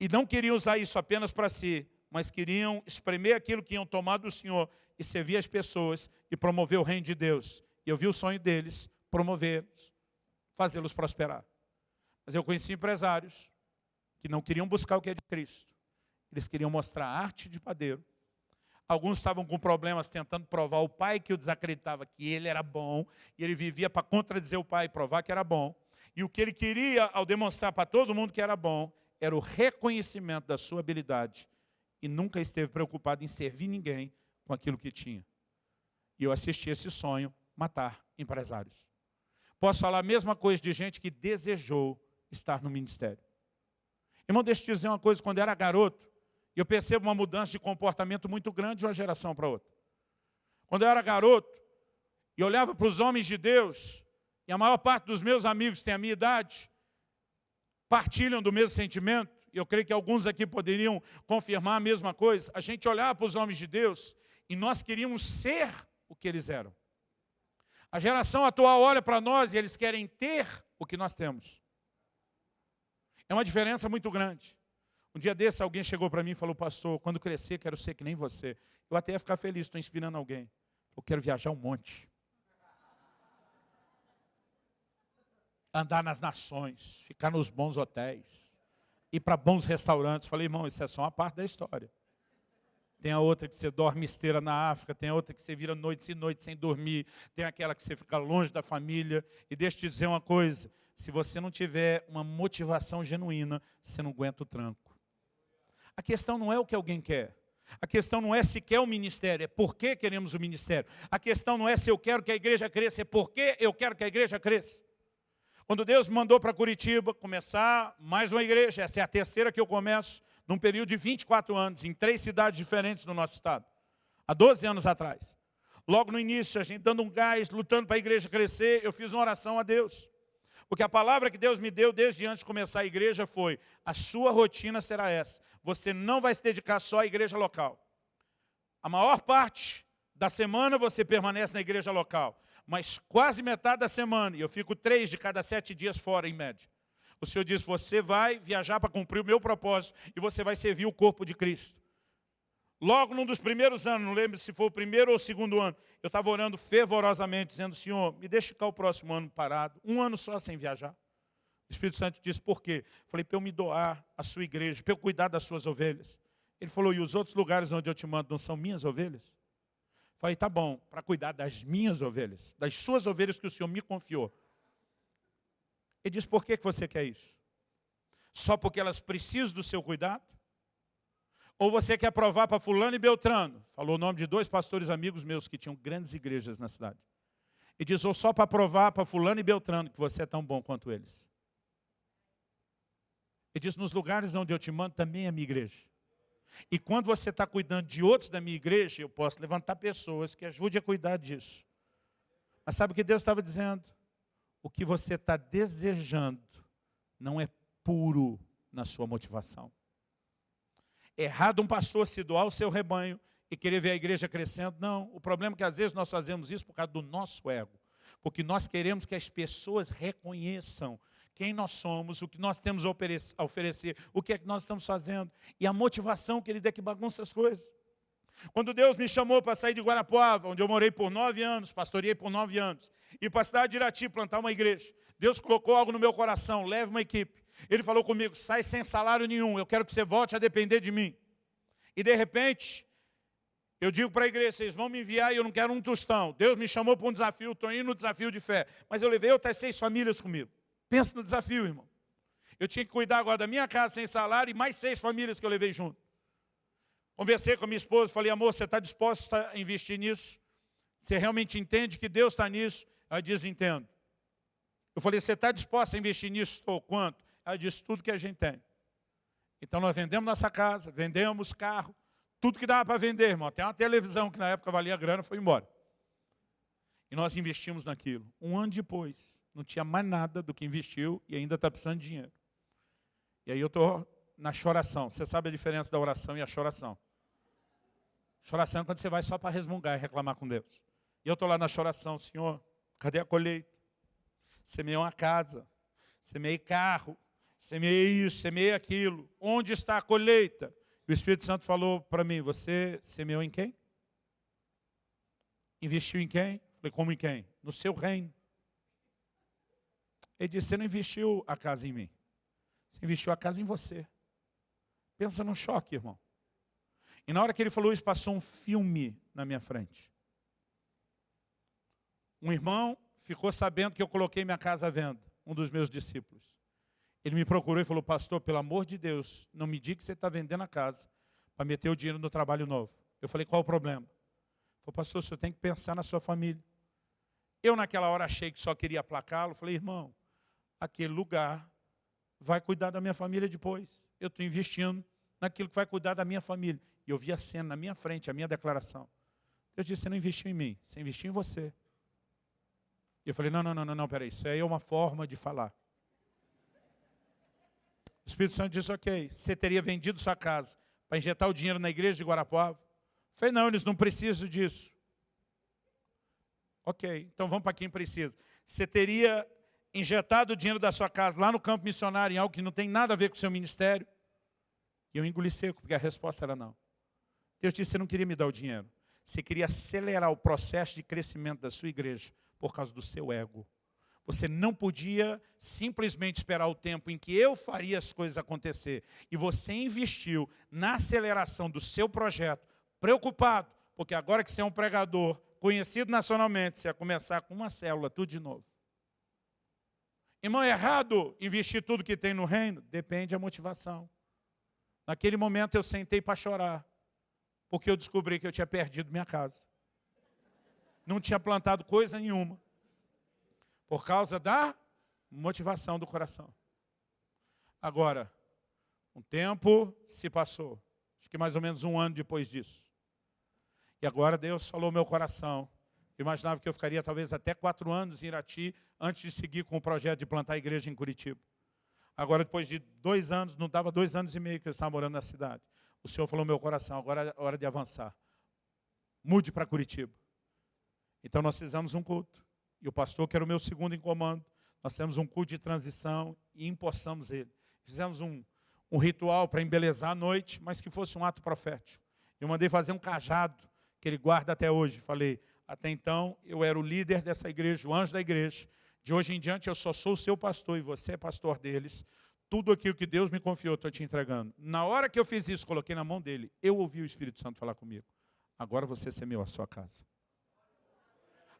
E não queriam usar isso apenas para si, mas queriam espremer aquilo que iam tomar do Senhor e servir as pessoas e promover o reino de Deus. E eu vi o sonho deles, promovê-los, fazê-los prosperar. Mas eu conheci empresários que não queriam buscar o que é de Cristo. Eles queriam mostrar arte de padeiro. Alguns estavam com problemas tentando provar o pai que o desacreditava que ele era bom, e ele vivia para contradizer o pai e provar que era bom. E o que ele queria, ao demonstrar para todo mundo que era bom, era o reconhecimento da sua habilidade e nunca esteve preocupado em servir ninguém com aquilo que tinha. E eu assisti esse sonho matar empresários. Posso falar a mesma coisa de gente que desejou estar no ministério. Irmão, deixa eu te dizer uma coisa, quando eu era garoto, eu percebo uma mudança de comportamento muito grande de uma geração para outra. Quando eu era garoto, e olhava para os homens de Deus, e a maior parte dos meus amigos tem a minha idade, partilham do mesmo sentimento, eu creio que alguns aqui poderiam confirmar a mesma coisa, a gente olhava para os homens de Deus e nós queríamos ser o que eles eram. A geração atual olha para nós e eles querem ter o que nós temos. É uma diferença muito grande. Um dia desse alguém chegou para mim e falou, pastor, quando crescer quero ser que nem você. Eu até ia ficar feliz, estou inspirando alguém. Eu quero viajar um monte. Andar nas nações, ficar nos bons hotéis ir para bons restaurantes. Falei, irmão, isso é só uma parte da história. Tem a outra que você dorme esteira na África, tem a outra que você vira noite e noite sem dormir, tem aquela que você fica longe da família. E deixa eu te dizer uma coisa, se você não tiver uma motivação genuína, você não aguenta o tranco. A questão não é o que alguém quer. A questão não é se quer o ministério, é por que queremos o ministério. A questão não é se eu quero que a igreja cresça, é por que eu quero que a igreja cresça. Quando Deus mandou para Curitiba começar mais uma igreja, essa é a terceira que eu começo, num período de 24 anos, em três cidades diferentes do nosso estado, há 12 anos atrás. Logo no início, a gente dando um gás, lutando para a igreja crescer, eu fiz uma oração a Deus. Porque a palavra que Deus me deu desde antes de começar a igreja foi, a sua rotina será essa, você não vai se dedicar só à igreja local. A maior parte da semana você permanece na igreja local mas quase metade da semana, e eu fico três de cada sete dias fora, em média. O Senhor diz, você vai viajar para cumprir o meu propósito, e você vai servir o corpo de Cristo. Logo num dos primeiros anos, não lembro se foi o primeiro ou o segundo ano, eu estava orando fervorosamente, dizendo, Senhor, me deixe ficar o próximo ano parado, um ano só sem viajar. O Espírito Santo disse, por quê? Falei, para eu me doar à sua igreja, para eu cuidar das suas ovelhas. Ele falou, e os outros lugares onde eu te mando não são minhas ovelhas? Falei, tá bom, para cuidar das minhas ovelhas, das suas ovelhas que o Senhor me confiou. Ele disse, por que você quer isso? Só porque elas precisam do seu cuidado? Ou você quer provar para fulano e Beltrano? Falou o nome de dois pastores amigos meus que tinham grandes igrejas na cidade. E diz, ou só para provar para fulano e Beltrano que você é tão bom quanto eles. Ele diz, nos lugares onde eu te mando também é minha igreja. E quando você está cuidando de outros da minha igreja, eu posso levantar pessoas que ajudem a cuidar disso. Mas sabe o que Deus estava dizendo? O que você está desejando não é puro na sua motivação. Errado um pastor se doar o seu rebanho e querer ver a igreja crescendo. Não, o problema é que às vezes nós fazemos isso por causa do nosso ego. Porque nós queremos que as pessoas reconheçam quem nós somos, o que nós temos a oferecer, o que é que nós estamos fazendo. E a motivação, que ele é que bagunça as coisas. Quando Deus me chamou para sair de Guarapuava, onde eu morei por nove anos, pastoreei por nove anos, e para a cidade de Irati plantar uma igreja, Deus colocou algo no meu coração, leve uma equipe. Ele falou comigo, sai sem salário nenhum, eu quero que você volte a depender de mim. E de repente, eu digo para a igreja, vocês vão me enviar e eu não quero um tostão. Deus me chamou para um desafio, estou indo no desafio de fé. Mas eu levei outras seis famílias comigo. Pensa no desafio, irmão. Eu tinha que cuidar agora da minha casa sem salário e mais seis famílias que eu levei junto. Conversei com a minha esposa, falei, amor, você está disposta a investir nisso? Você realmente entende que Deus está nisso? Ela diz, entendo. Eu falei, você está disposta a investir nisso? Estou. Quanto? Disse, tudo que a gente tem. Então nós vendemos nossa casa, vendemos carro, tudo que dava para vender, irmão. Até uma televisão que na época valia grana, foi embora. E nós investimos naquilo. Um ano depois, não tinha mais nada do que investiu e ainda está precisando de dinheiro. E aí eu estou na choração. Você sabe a diferença da oração e a choração. Choração é quando você vai só para resmungar e reclamar com Deus. E eu estou lá na choração, Senhor, cadê a colheita? Semeei uma casa, semeei carro, semeei isso, semeei aquilo. Onde está a colheita? O Espírito Santo falou para mim, você semeou em quem? Investiu em quem? Falei, como em quem? No seu reino. Ele disse, você não investiu a casa em mim. Você investiu a casa em você. Pensa num choque, irmão. E na hora que ele falou isso, passou um filme na minha frente. Um irmão ficou sabendo que eu coloquei minha casa à venda, um dos meus discípulos. Ele me procurou e falou, pastor, pelo amor de Deus, não me diga que você está vendendo a casa para meter o dinheiro no trabalho novo. Eu falei, qual o problema? Ele falou, pastor, o senhor tem que pensar na sua família. Eu naquela hora achei que só queria aplacá-lo. Falei, irmão, aquele lugar vai cuidar da minha família depois. Eu estou investindo naquilo que vai cuidar da minha família. E eu vi a cena na minha frente, a minha declaração. Deus disse, você não investiu em mim, você investiu em você. E eu falei, não, não, não, não, não, peraí, isso aí é uma forma de falar. O Espírito Santo disse, ok, você teria vendido sua casa para injetar o dinheiro na igreja de Guarapuava? Falei, não, eles não precisam disso. Ok, então vamos para quem precisa. Você teria injetado o dinheiro da sua casa lá no campo missionário em algo que não tem nada a ver com o seu ministério? E eu engoli seco, porque a resposta era não. Deus disse, você não queria me dar o dinheiro. Você queria acelerar o processo de crescimento da sua igreja por causa do seu ego. Você não podia simplesmente esperar o tempo em que eu faria as coisas acontecer. E você investiu na aceleração do seu projeto, preocupado, porque agora que você é um pregador conhecido nacionalmente, você ia começar com uma célula, tudo de novo. Irmão, é errado investir tudo que tem no reino? Depende da motivação. Naquele momento eu sentei para chorar, porque eu descobri que eu tinha perdido minha casa. Não tinha plantado coisa nenhuma, por causa da motivação do coração. Agora, um tempo se passou, acho que mais ou menos um ano depois disso. E agora Deus falou meu coração, eu imaginava que eu ficaria talvez até quatro anos em Irati, antes de seguir com o projeto de plantar a igreja em Curitiba. Agora, depois de dois anos, não dava dois anos e meio que eu estava morando na cidade. O Senhor falou meu coração, agora é hora de avançar. Mude para Curitiba. Então nós fizemos um culto. E o pastor, que era o meu segundo em comando, nós fizemos um culto de transição e empossamos ele. Fizemos um, um ritual para embelezar a noite, mas que fosse um ato profético. Eu mandei fazer um cajado, que ele guarda até hoje. Falei, até então, eu era o líder dessa igreja, o anjo da igreja. De hoje em diante eu só sou o seu pastor e você é pastor deles. Tudo aquilo que Deus me confiou, estou te entregando. Na hora que eu fiz isso, coloquei na mão dele, eu ouvi o Espírito Santo falar comigo. Agora você semeou a sua casa.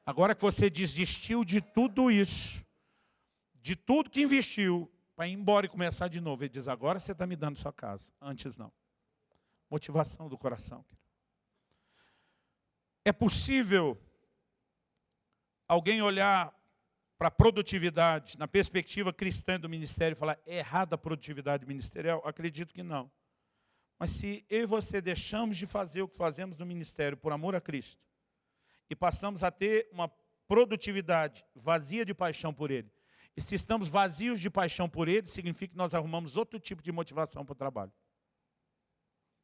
Agora que você desistiu de tudo isso, de tudo que investiu, para ir embora e começar de novo, ele diz, agora você está me dando sua casa. Antes não. Motivação do coração. É possível alguém olhar para a produtividade, na perspectiva cristã do ministério, e falar, é errada a produtividade ministerial? Acredito que não. Mas se eu e você deixamos de fazer o que fazemos no ministério por amor a Cristo, e passamos a ter uma produtividade vazia de paixão por Ele, e se estamos vazios de paixão por Ele, significa que nós arrumamos outro tipo de motivação para o trabalho.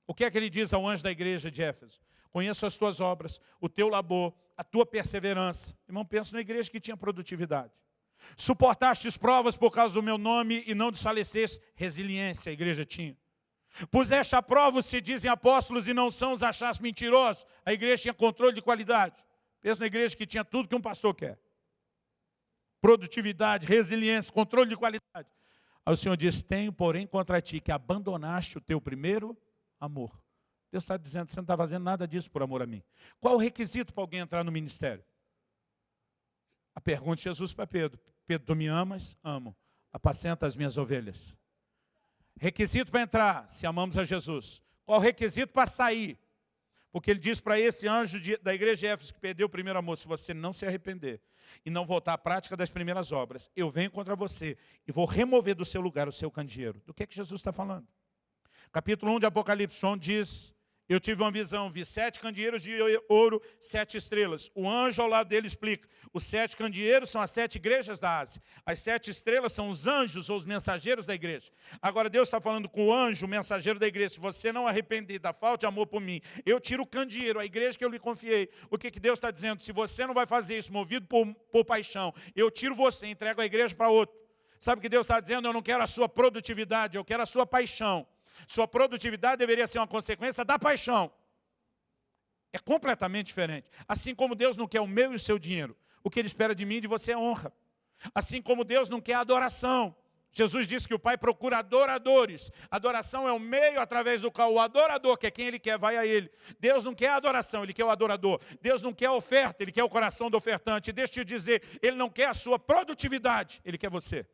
O que é que ele diz ao anjo da igreja de Éfeso? Conheço as tuas obras, o teu labor, a tua perseverança. Irmão, pensa na igreja que tinha produtividade. Suportastes provas por causa do meu nome e não desfaleceste. Resiliência a igreja tinha. Puseste a prova se dizem apóstolos e não são os achados mentirosos. A igreja tinha controle de qualidade. Pensa na igreja que tinha tudo que um pastor quer. Produtividade, resiliência, controle de qualidade. Aí o Senhor diz, tenho porém contra ti que abandonaste o teu primeiro amor. Deus está dizendo, você não está fazendo nada disso por amor a mim. Qual o requisito para alguém entrar no ministério? A pergunta de Jesus para Pedro. Pedro, tu me amas? Amo. Apacenta as minhas ovelhas. Requisito para entrar, se amamos a Jesus. Qual o requisito para sair? Porque ele diz para esse anjo de, da igreja de Éfeso que perdeu o primeiro amor, se você não se arrepender e não voltar à prática das primeiras obras, eu venho contra você e vou remover do seu lugar o seu candeeiro. Do que é que Jesus está falando? Capítulo 1 de Apocalipse, João diz, eu tive uma visão, vi sete candeeiros de ouro, sete estrelas. O anjo ao lado dele explica, os sete candeeiros são as sete igrejas da Ásia. As sete estrelas são os anjos ou os mensageiros da igreja. Agora Deus está falando com o anjo, o mensageiro da igreja, se você não arrepender da falta de amor por mim, eu tiro o candeeiro, a igreja que eu lhe confiei. O que, que Deus está dizendo? Se você não vai fazer isso, movido por, por paixão, eu tiro você, entrego a igreja para outro. Sabe o que Deus está dizendo? Eu não quero a sua produtividade, eu quero a sua paixão. Sua produtividade deveria ser uma consequência da paixão. É completamente diferente. Assim como Deus não quer o meu e o seu dinheiro, o que Ele espera de mim e de você é honra. Assim como Deus não quer adoração. Jesus disse que o Pai procura adoradores. Adoração é o meio através do qual o adorador, que é quem Ele quer, vai a Ele. Deus não quer adoração, Ele quer o adorador. Deus não quer oferta, Ele quer o coração do ofertante. Deixa eu te dizer, Ele não quer a sua produtividade, Ele quer você.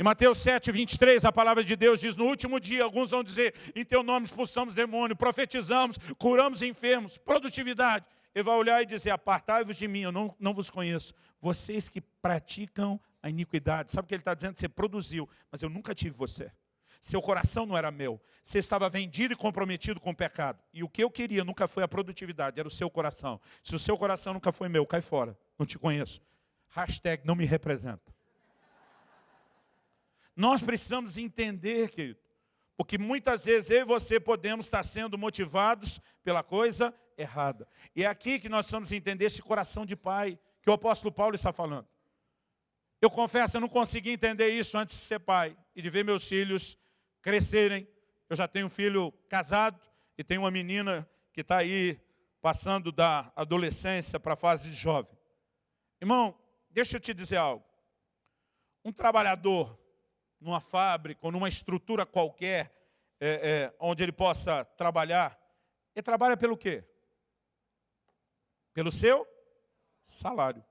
Em Mateus 7, 23, a palavra de Deus diz, no último dia, alguns vão dizer, em teu nome expulsamos demônio, profetizamos, curamos enfermos, produtividade. Ele vai olhar e dizer, apartai-vos de mim, eu não, não vos conheço. Vocês que praticam a iniquidade. Sabe o que ele está dizendo? Você produziu, mas eu nunca tive você. Seu coração não era meu. Você estava vendido e comprometido com o pecado. E o que eu queria nunca foi a produtividade, era o seu coração. Se o seu coração nunca foi meu, cai fora. Não te conheço. Hashtag não me representa. Nós precisamos entender, querido, porque muitas vezes eu e você podemos estar sendo motivados pela coisa errada. E é aqui que nós precisamos entender esse coração de pai que o apóstolo Paulo está falando. Eu confesso, eu não consegui entender isso antes de ser pai e de ver meus filhos crescerem. Eu já tenho um filho casado e tenho uma menina que está aí passando da adolescência para a fase de jovem. Irmão, deixa eu te dizer algo. Um trabalhador numa fábrica ou numa estrutura qualquer é, é, onde ele possa trabalhar, ele trabalha pelo quê? Pelo seu salário.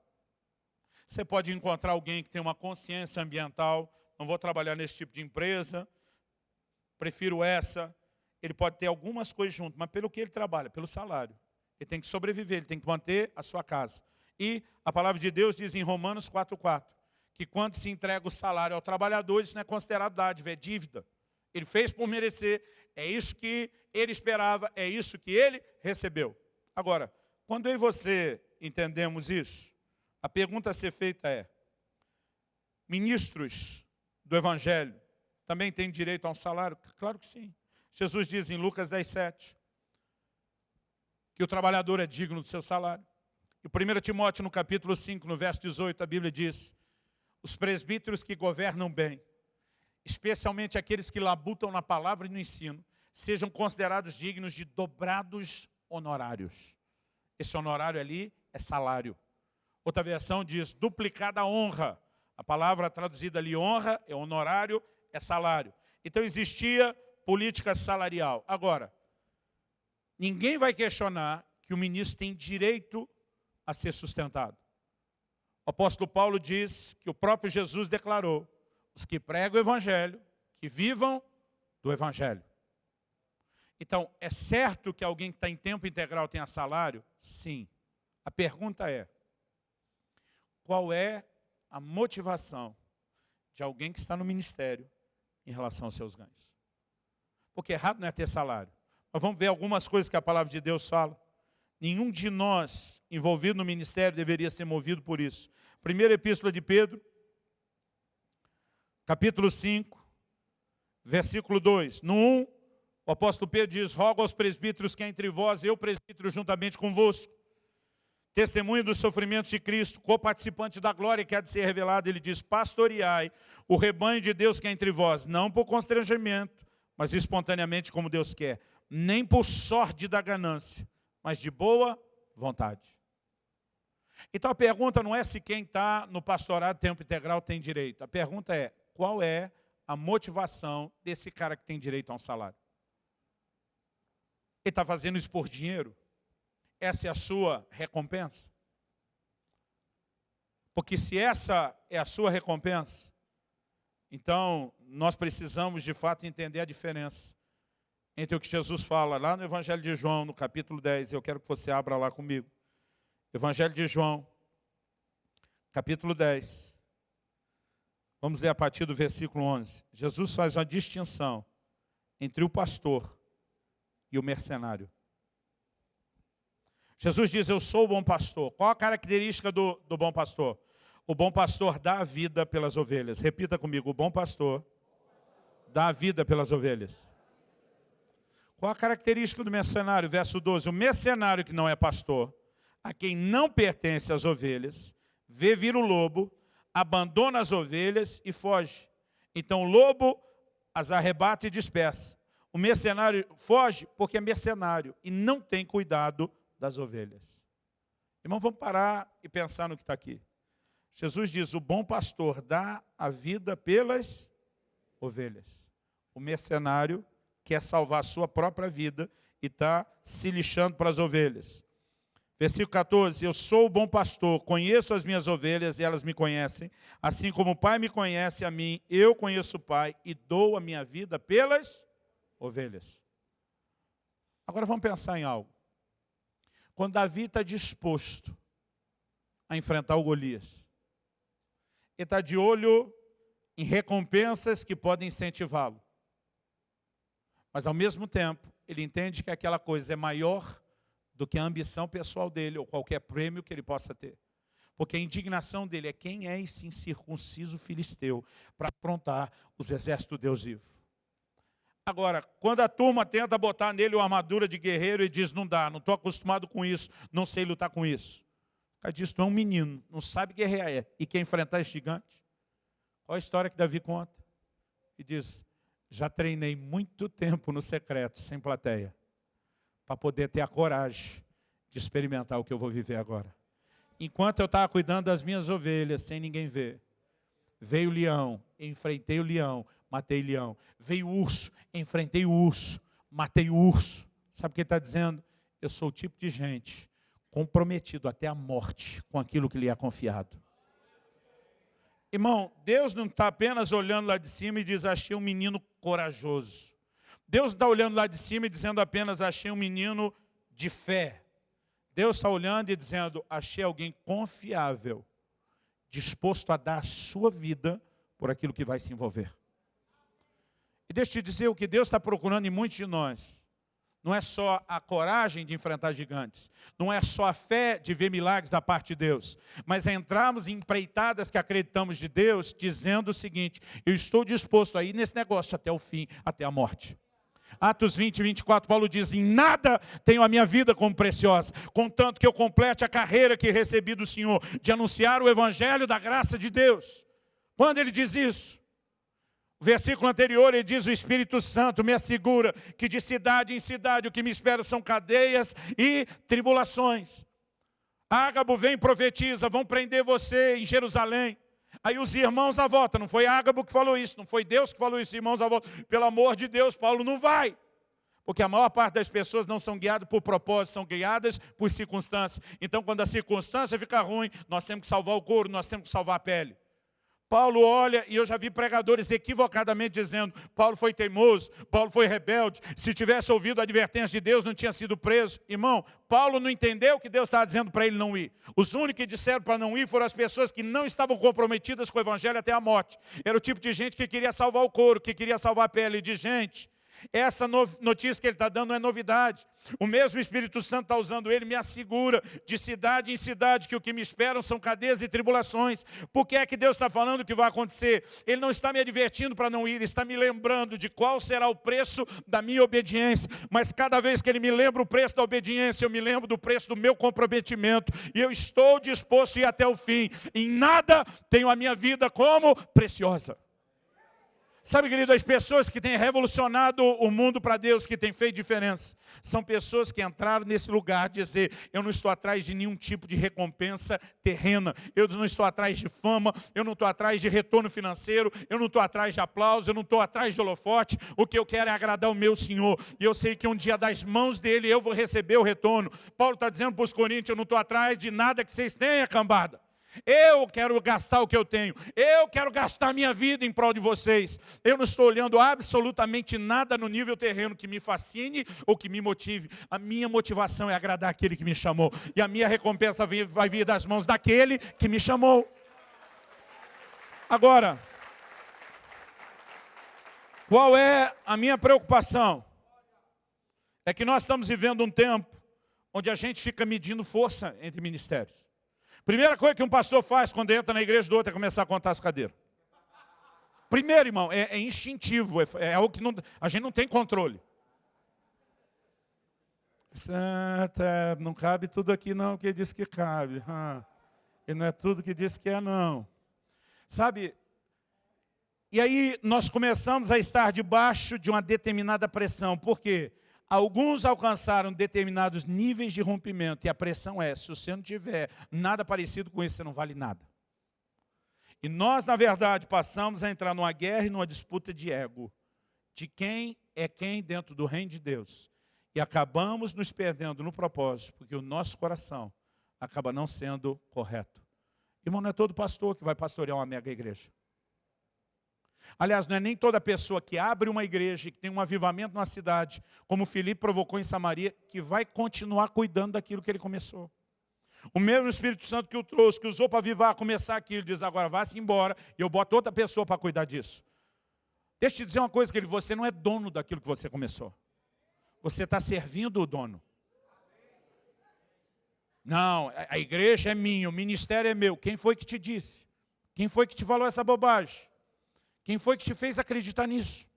Você pode encontrar alguém que tem uma consciência ambiental, não vou trabalhar nesse tipo de empresa, prefiro essa. Ele pode ter algumas coisas junto, mas pelo que ele trabalha? Pelo salário. Ele tem que sobreviver, ele tem que manter a sua casa. E a palavra de Deus diz em Romanos 4,4, que quando se entrega o salário ao trabalhador, isso não é considerado dádiva, é dívida. Ele fez por merecer, é isso que ele esperava, é isso que ele recebeu. Agora, quando eu e você entendemos isso, a pergunta a ser feita é, ministros do Evangelho também têm direito a um salário? Claro que sim. Jesus diz em Lucas 10, 7, que o trabalhador é digno do seu salário. E 1 Timóteo, no capítulo 5, no verso 18, a Bíblia diz, os presbíteros que governam bem, especialmente aqueles que labutam na palavra e no ensino, sejam considerados dignos de dobrados honorários. Esse honorário ali é salário. Outra versão diz duplicada honra. A palavra traduzida ali, honra, é honorário, é salário. Então existia política salarial. Agora, ninguém vai questionar que o ministro tem direito a ser sustentado. O apóstolo Paulo diz que o próprio Jesus declarou, os que pregam o evangelho, que vivam do evangelho. Então, é certo que alguém que está em tempo integral tenha salário? Sim. A pergunta é, qual é a motivação de alguém que está no ministério em relação aos seus ganhos? Porque errado não é ter salário. Mas vamos ver algumas coisas que a palavra de Deus fala. Nenhum de nós envolvido no ministério deveria ser movido por isso. Primeira epístola de Pedro, capítulo 5, versículo 2. No 1, o apóstolo Pedro diz, rogo aos presbíteros que entre vós, eu presbítero juntamente convosco, testemunho dos sofrimentos de Cristo, co-participante da glória que há de ser revelada, ele diz, pastoreai o rebanho de Deus que é entre vós, não por constrangimento, mas espontaneamente como Deus quer, nem por sorte da ganância, mas de boa vontade. Então a pergunta não é se quem está no pastorado tempo integral tem direito. A pergunta é, qual é a motivação desse cara que tem direito a um salário? Ele está fazendo isso por dinheiro? Essa é a sua recompensa? Porque se essa é a sua recompensa, então nós precisamos de fato entender a diferença entre o que Jesus fala lá no Evangelho de João, no capítulo 10, eu quero que você abra lá comigo. Evangelho de João, capítulo 10. Vamos ler a partir do versículo 11. Jesus faz uma distinção entre o pastor e o mercenário. Jesus diz, eu sou o bom pastor. Qual a característica do, do bom pastor? O bom pastor dá a vida pelas ovelhas. Repita comigo, o bom pastor dá a vida pelas ovelhas. Qual a característica do mercenário? Verso 12. O mercenário que não é pastor, a quem não pertence as ovelhas, vê vir o lobo, abandona as ovelhas e foge. Então o lobo as arrebata e dispersa. O mercenário foge porque é mercenário e não tem cuidado das ovelhas. Irmão, vamos parar e pensar no que está aqui. Jesus diz, o bom pastor dá a vida pelas ovelhas. O mercenário quer salvar a sua própria vida e está se lixando para as ovelhas. Versículo 14, eu sou o bom pastor, conheço as minhas ovelhas e elas me conhecem, assim como o Pai me conhece a mim, eu conheço o Pai e dou a minha vida pelas ovelhas. Agora vamos pensar em algo. Quando Davi está disposto a enfrentar o Golias, ele está de olho em recompensas que podem incentivá-lo. Mas ao mesmo tempo, ele entende que aquela coisa é maior do que a ambição pessoal dele ou qualquer prêmio que ele possa ter. Porque a indignação dele é quem é esse incircunciso filisteu para afrontar os exércitos do Deus vivo. Agora, quando a turma tenta botar nele uma armadura de guerreiro e diz, não dá, não estou acostumado com isso, não sei lutar com isso. Cara diz, tu é um menino, não sabe guerrear é, e quer enfrentar esse gigante. Qual a história que Davi conta? E diz, já treinei muito tempo no secreto, sem plateia, para poder ter a coragem de experimentar o que eu vou viver agora. Enquanto eu estava cuidando das minhas ovelhas, sem ninguém ver, veio o leão, enfrentei o leão, matei o leão. Veio o urso, enfrentei o urso, matei o urso. Sabe o que ele está dizendo? Eu sou o tipo de gente comprometido até a morte com aquilo que lhe é confiado. Irmão, Deus não está apenas olhando lá de cima e diz, achei um menino corajoso. Deus está olhando lá de cima e dizendo apenas, achei um menino de fé. Deus está olhando e dizendo, achei alguém confiável, disposto a dar a sua vida por aquilo que vai se envolver. E deixa eu te dizer, o que Deus está procurando em muitos de nós, não é só a coragem de enfrentar gigantes, não é só a fé de ver milagres da parte de Deus, mas é entrarmos em empreitadas que acreditamos de Deus, dizendo o seguinte, eu estou disposto a ir nesse negócio até o fim, até a morte. Atos 20, 24, Paulo diz, em nada tenho a minha vida como preciosa, contanto que eu complete a carreira que recebi do Senhor, de anunciar o evangelho da graça de Deus. Quando ele diz isso? O versículo anterior ele diz, o Espírito Santo me assegura que de cidade em cidade o que me espera são cadeias e tribulações. Ágabo vem e profetiza, vão prender você em Jerusalém. Aí os irmãos à volta, não foi Ágabo que falou isso, não foi Deus que falou isso, irmãos à volta. Pelo amor de Deus, Paulo não vai. Porque a maior parte das pessoas não são guiadas por propósito, são guiadas por circunstâncias. Então, quando a circunstância fica ruim, nós temos que salvar o couro, nós temos que salvar a pele. Paulo olha, e eu já vi pregadores equivocadamente dizendo, Paulo foi teimoso, Paulo foi rebelde, se tivesse ouvido a advertência de Deus, não tinha sido preso. Irmão, Paulo não entendeu o que Deus estava dizendo para ele não ir. Os únicos que disseram para não ir foram as pessoas que não estavam comprometidas com o evangelho até a morte. Era o tipo de gente que queria salvar o couro, que queria salvar a pele de gente essa notícia que ele está dando não é novidade. O mesmo Espírito Santo está usando ele, me assegura de cidade em cidade que o que me esperam são cadeias e tribulações. Por que é que Deus está falando que vai acontecer? Ele não está me advertindo para não ir, ele está me lembrando de qual será o preço da minha obediência. Mas cada vez que ele me lembra o preço da obediência, eu me lembro do preço do meu comprometimento. E eu estou disposto a ir até o fim. Em nada tenho a minha vida como preciosa. Sabe, querido, as pessoas que têm revolucionado o mundo para Deus, que têm feito diferença, são pessoas que entraram nesse lugar de dizer, eu não estou atrás de nenhum tipo de recompensa terrena, eu não estou atrás de fama, eu não estou atrás de retorno financeiro, eu não estou atrás de aplauso, eu não estou atrás de holofote, o que eu quero é agradar o meu Senhor, e eu sei que um dia das mãos dele eu vou receber o retorno. Paulo está dizendo para os coríntios, eu não estou atrás de nada que vocês tenham, cambada. Eu quero gastar o que eu tenho. Eu quero gastar minha vida em prol de vocês. Eu não estou olhando absolutamente nada no nível terreno que me fascine ou que me motive. A minha motivação é agradar aquele que me chamou. E a minha recompensa vai vir das mãos daquele que me chamou. Agora, qual é a minha preocupação? É que nós estamos vivendo um tempo onde a gente fica medindo força entre ministérios. Primeira coisa que um pastor faz quando entra na igreja do outro é começar a contar as cadeiras. Primeiro, irmão, é, é instintivo, é, é, algo que não, a gente não tem controle. Santa, não cabe tudo aqui não, que diz que cabe. E não é tudo que diz que é não. Sabe, e aí nós começamos a estar debaixo de uma determinada pressão. Por quê? Alguns alcançaram determinados níveis de rompimento e a pressão é, se você não tiver nada parecido com isso, você não vale nada. E nós, na verdade, passamos a entrar numa guerra e numa disputa de ego. De quem é quem dentro do reino de Deus. E acabamos nos perdendo no propósito, porque o nosso coração acaba não sendo correto. Irmão, não é todo pastor que vai pastorear uma mega igreja. Aliás, não é nem toda pessoa que abre uma igreja, que tem um avivamento na cidade, como Filipe provocou em Samaria, que vai continuar cuidando daquilo que ele começou. O mesmo Espírito Santo que o trouxe, que usou para avivar, começar aquilo, diz agora vá-se embora, e eu boto outra pessoa para cuidar disso. Deixa eu te dizer uma coisa, que você não é dono daquilo que você começou. Você está servindo o dono. Não, a igreja é minha, o ministério é meu. Quem foi que te disse? Quem foi que te falou essa bobagem? Quem foi que te fez acreditar nisso?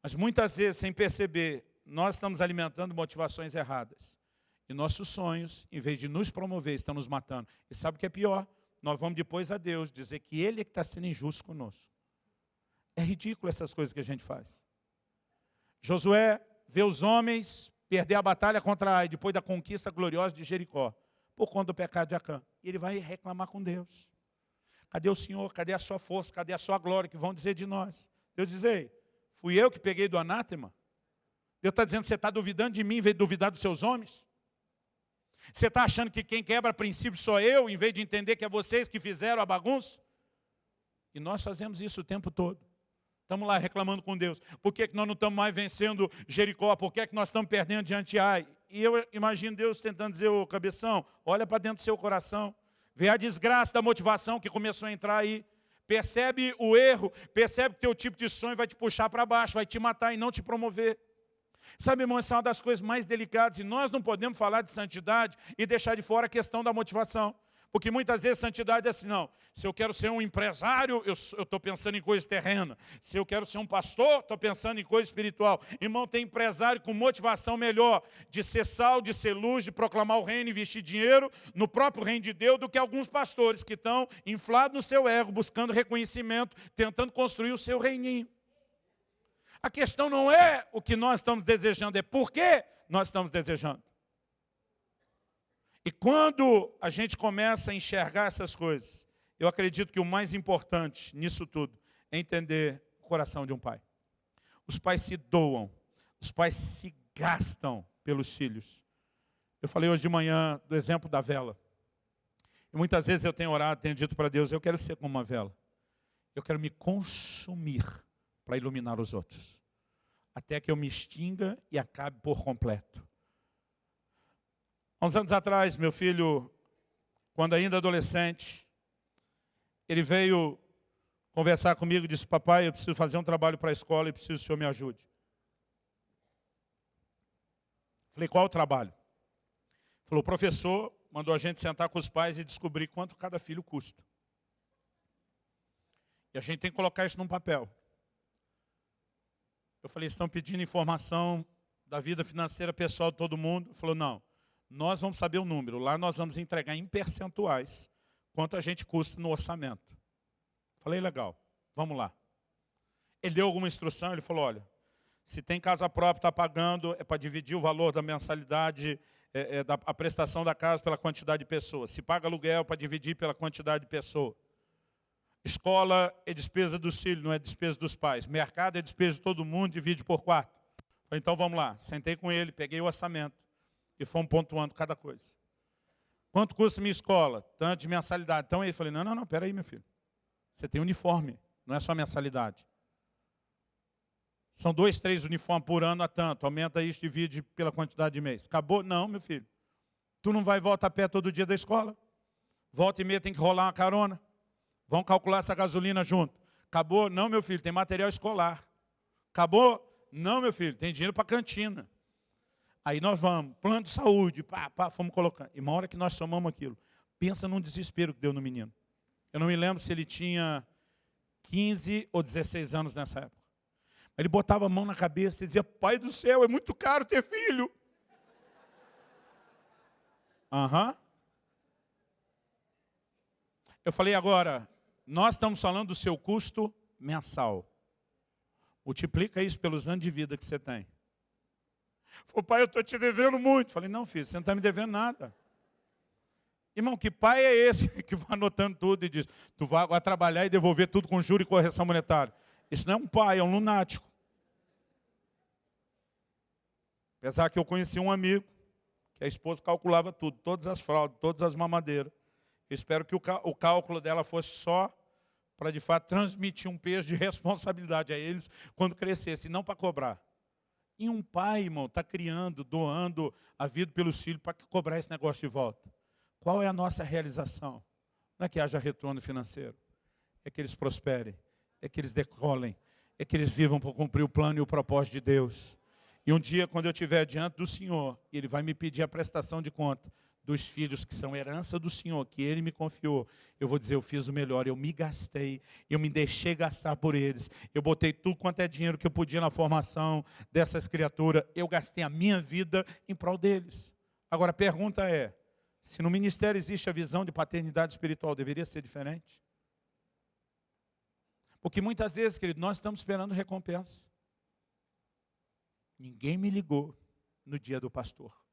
Mas muitas vezes, sem perceber, nós estamos alimentando motivações erradas. E nossos sonhos, em vez de nos promover, estão nos matando. E sabe o que é pior? Nós vamos depois a Deus dizer que Ele é que está sendo injusto conosco. É ridículo essas coisas que a gente faz. Josué vê os homens perder a batalha contra Ai, depois da conquista gloriosa de Jericó, por conta do pecado de Acã. E ele vai reclamar com Deus. Cadê o Senhor? Cadê a sua força? Cadê a sua glória? Que vão dizer de nós. Deus diz, ei, fui eu que peguei do anátema? Deus está dizendo, você está duvidando de mim em vez de duvidar dos seus homens? Você está achando que quem quebra princípio sou eu, em vez de entender que é vocês que fizeram a bagunça? E nós fazemos isso o tempo todo. Estamos lá reclamando com Deus. Por que, que nós não estamos mais vencendo Jericó? Por que, que nós estamos perdendo diante de Ai? E eu imagino Deus tentando dizer, ô cabeção, olha para dentro do seu coração. Vê a desgraça da motivação que começou a entrar aí. Percebe o erro, percebe que teu tipo de sonho vai te puxar para baixo, vai te matar e não te promover. Sabe, irmão, essa é uma das coisas mais delicadas e nós não podemos falar de santidade e deixar de fora a questão da motivação. Porque muitas vezes santidade é assim, não, se eu quero ser um empresário, eu estou pensando em coisa terrena. Se eu quero ser um pastor, estou pensando em coisa espiritual. Irmão, tem empresário com motivação melhor de ser sal, de ser luz, de proclamar o reino, investir dinheiro no próprio reino de Deus, do que alguns pastores que estão inflados no seu ego, buscando reconhecimento, tentando construir o seu reininho. A questão não é o que nós estamos desejando, é por que nós estamos desejando. E quando a gente começa a enxergar essas coisas, eu acredito que o mais importante nisso tudo é entender o coração de um pai. Os pais se doam, os pais se gastam pelos filhos. Eu falei hoje de manhã do exemplo da vela. E muitas vezes eu tenho orado, tenho dito para Deus, eu quero ser como uma vela. Eu quero me consumir para iluminar os outros. Até que eu me extinga e acabe por completo. Há uns anos atrás, meu filho, quando ainda adolescente, ele veio conversar comigo e disse, papai, eu preciso fazer um trabalho para a escola e preciso que o senhor me ajude. Falei, qual o trabalho? Falou, professor mandou a gente sentar com os pais e descobrir quanto cada filho custa. E a gente tem que colocar isso num papel. Eu falei, estão pedindo informação da vida financeira pessoal de todo mundo? Falou, não, nós vamos saber o número. Lá nós vamos entregar em percentuais quanto a gente custa no orçamento. Falei, legal, vamos lá. Ele deu alguma instrução, ele falou, olha, se tem casa própria, está pagando, é para dividir o valor da mensalidade, é, é, da, a prestação da casa pela quantidade de pessoas. Se paga aluguel, para dividir pela quantidade de pessoas. Escola é despesa dos filhos, não é despesa dos pais. Mercado é despesa de todo mundo, divide por quatro. Então vamos lá. Sentei com ele, peguei o orçamento e fomos pontuando cada coisa. Quanto custa minha escola? Tanto de mensalidade. Então ele falei, não, não, não, peraí, meu filho. Você tem uniforme, não é só mensalidade. São dois, três uniformes por ano a tanto. Aumenta isso, divide pela quantidade de mês. Acabou? Não, meu filho. Tu não vai voltar a pé todo dia da escola. Volta e meia tem que rolar uma carona. Vão calcular essa gasolina junto. Acabou? Não, meu filho, tem material escolar. Acabou? Não, meu filho, tem dinheiro para cantina. Aí nós vamos, plano de saúde, pá, pá, fomos colocando. E uma hora que nós somamos aquilo, pensa num desespero que deu no menino. Eu não me lembro se ele tinha 15 ou 16 anos nessa época. Ele botava a mão na cabeça e dizia, pai do céu, é muito caro ter filho. Aham. Eu falei agora, nós estamos falando do seu custo mensal. Multiplica isso pelos anos de vida que você tem. Falei, pai, eu estou te devendo muito. Falei, não, filho, você não está me devendo nada. Irmão, que pai é esse que vai anotando tudo e diz, tu vai agora trabalhar e devolver tudo com juro e correção monetária? Isso não é um pai, é um lunático. Apesar que eu conheci um amigo, que a esposa calculava tudo, todas as fraldas, todas as mamadeiras. Eu espero que o cálculo dela fosse só para, de fato, transmitir um peso de responsabilidade a eles quando crescesse, não para cobrar. E um pai, irmão, está criando, doando a vida pelos filhos para cobrar esse negócio de volta. Qual é a nossa realização? Não é que haja retorno financeiro. É que eles prosperem, é que eles decolem, é que eles vivam para cumprir o plano e o propósito de Deus. E um dia, quando eu estiver diante do Senhor, Ele vai me pedir a prestação de conta dos filhos que são herança do Senhor, que Ele me confiou, eu vou dizer, eu fiz o melhor, eu me gastei, eu me deixei gastar por eles, eu botei tudo quanto é dinheiro que eu podia na formação dessas criaturas, eu gastei a minha vida em prol deles. Agora, a pergunta é, se no ministério existe a visão de paternidade espiritual, deveria ser diferente? Porque muitas vezes, querido, nós estamos esperando recompensa. Ninguém me ligou no dia do pastor.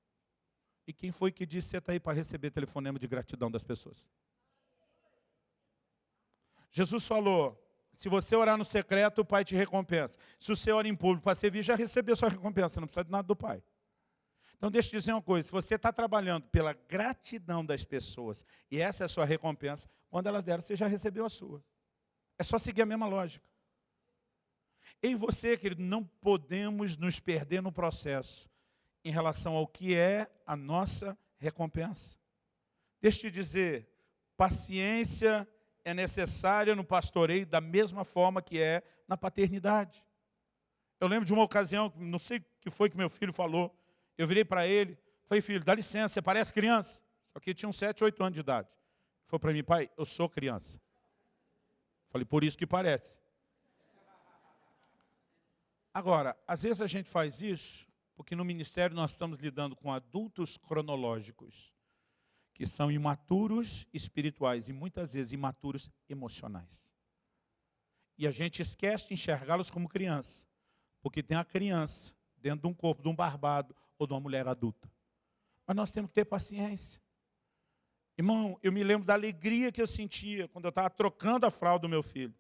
E quem foi que disse está aí para receber telefonema de gratidão das pessoas? Jesus falou, se você orar no secreto, o Pai te recompensa. Se você ora em público para servir, já recebeu sua recompensa, não precisa de nada do Pai. Então deixa eu te dizer uma coisa, se você está trabalhando pela gratidão das pessoas, e essa é a sua recompensa, quando elas deram, você já recebeu a sua. É só seguir a mesma lógica. Eu e você, querido, não podemos nos perder no processo em relação ao que é a nossa recompensa. Deixa eu te dizer, paciência é necessária no pastoreio da mesma forma que é na paternidade. Eu lembro de uma ocasião, não sei o que foi que meu filho falou, eu virei para ele, falei, filho, dá licença, você parece criança. Só que tinha uns 7, 8 anos de idade. Ele falou para mim, pai, eu sou criança. Falei, por isso que parece. Agora, às vezes a gente faz isso porque no ministério nós estamos lidando com adultos cronológicos, que são imaturos espirituais e muitas vezes imaturos emocionais. E a gente esquece de enxergá-los como criança, porque tem a criança dentro de um corpo de um barbado ou de uma mulher adulta. Mas nós temos que ter paciência. Irmão, eu me lembro da alegria que eu sentia quando eu estava trocando a fralda do meu filho.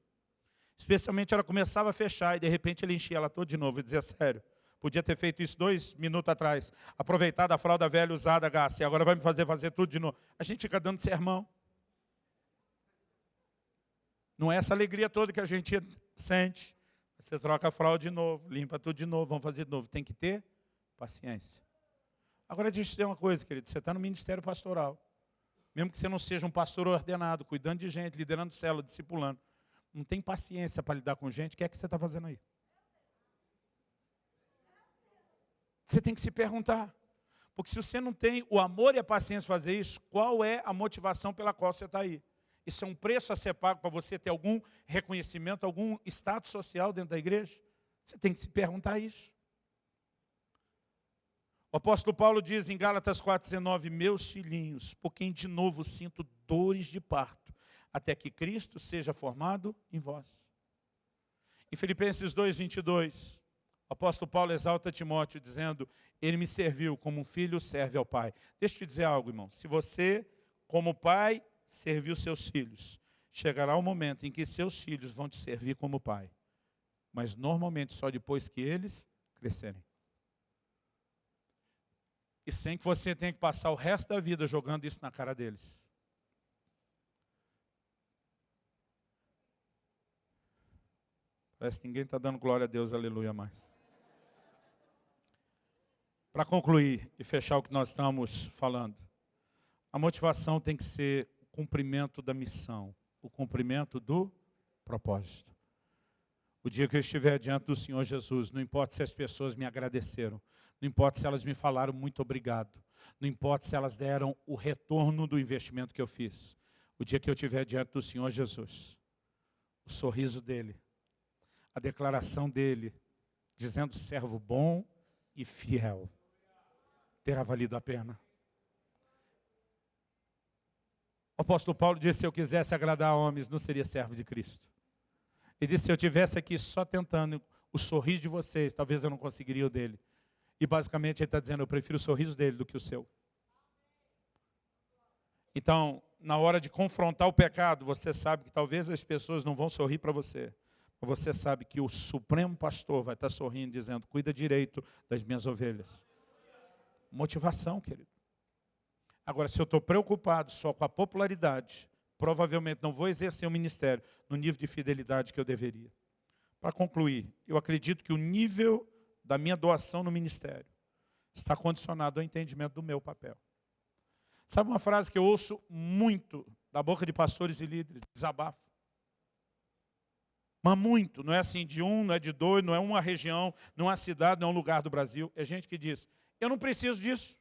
Especialmente ela começava a fechar e de repente ele enchia ela toda de novo. Eu dizia, sério, podia ter feito isso dois minutos atrás. Aproveitar da fralda velha usada, gasta, e agora vai me fazer fazer tudo de novo. A gente fica dando sermão. Não é essa alegria toda que a gente sente. Você troca a fralda de novo, limpa tudo de novo, vamos fazer de novo. Tem que ter paciência. Agora deixa eu te dizer uma coisa, querido. Você está no ministério pastoral. Mesmo que você não seja um pastor ordenado, cuidando de gente, liderando célula, discipulando. Não tem paciência para lidar com gente, o que é que você está fazendo aí? Você tem que se perguntar. Porque se você não tem o amor e a paciência para fazer isso, qual é a motivação pela qual você está aí? Isso é um preço a ser pago para você ter algum reconhecimento, algum status social dentro da igreja? Você tem que se perguntar isso. O apóstolo Paulo diz em Gálatas 4,19, meus filhinhos, por quem de novo sinto dores de parto, até que Cristo seja formado em vós. Em Filipenses 2,22, o apóstolo Paulo exalta Timóteo, dizendo, ele me serviu como um filho serve ao pai. Deixa eu te dizer algo, irmão. Se você, como pai, serviu seus filhos, chegará o momento em que seus filhos vão te servir como pai. Mas normalmente só depois que eles crescerem e sem que você tenha que passar o resto da vida jogando isso na cara deles. Parece que ninguém está dando glória a Deus, aleluia mais. Para concluir e fechar o que nós estamos falando, a motivação tem que ser o cumprimento da missão, o cumprimento do propósito. O dia que eu estiver diante do Senhor Jesus, não importa se as pessoas me agradeceram, não importa se elas me falaram muito obrigado, não importa se elas deram o retorno do investimento que eu fiz. O dia que eu estiver diante do Senhor Jesus, o sorriso dele, a declaração dele, dizendo servo bom e fiel, terá valido a pena. O apóstolo Paulo disse, se eu quisesse agradar homens, não seria servo de Cristo. Ele disse, se eu tivesse aqui só tentando o sorriso de vocês, talvez eu não conseguiria o dele. E basicamente ele está dizendo, eu prefiro o sorriso dele do que o seu. Então, na hora de confrontar o pecado, você sabe que talvez as pessoas não vão sorrir para você. Mas você sabe que o Supremo Pastor vai estar sorrindo, dizendo, cuida direito das minhas ovelhas. Motivação, querido. Agora, se eu estou preocupado só com a popularidade, provavelmente não vou exercer o ministério no nível de fidelidade que eu deveria. Para concluir, eu acredito que o nível da minha doação no ministério está condicionado ao entendimento do meu papel. Sabe uma frase que eu ouço muito da boca de pastores e líderes? Desabafo. Mas muito, não é assim de um, não é de dois, não é uma região, não é uma cidade, não é um lugar do Brasil. É gente que diz, eu não preciso disso.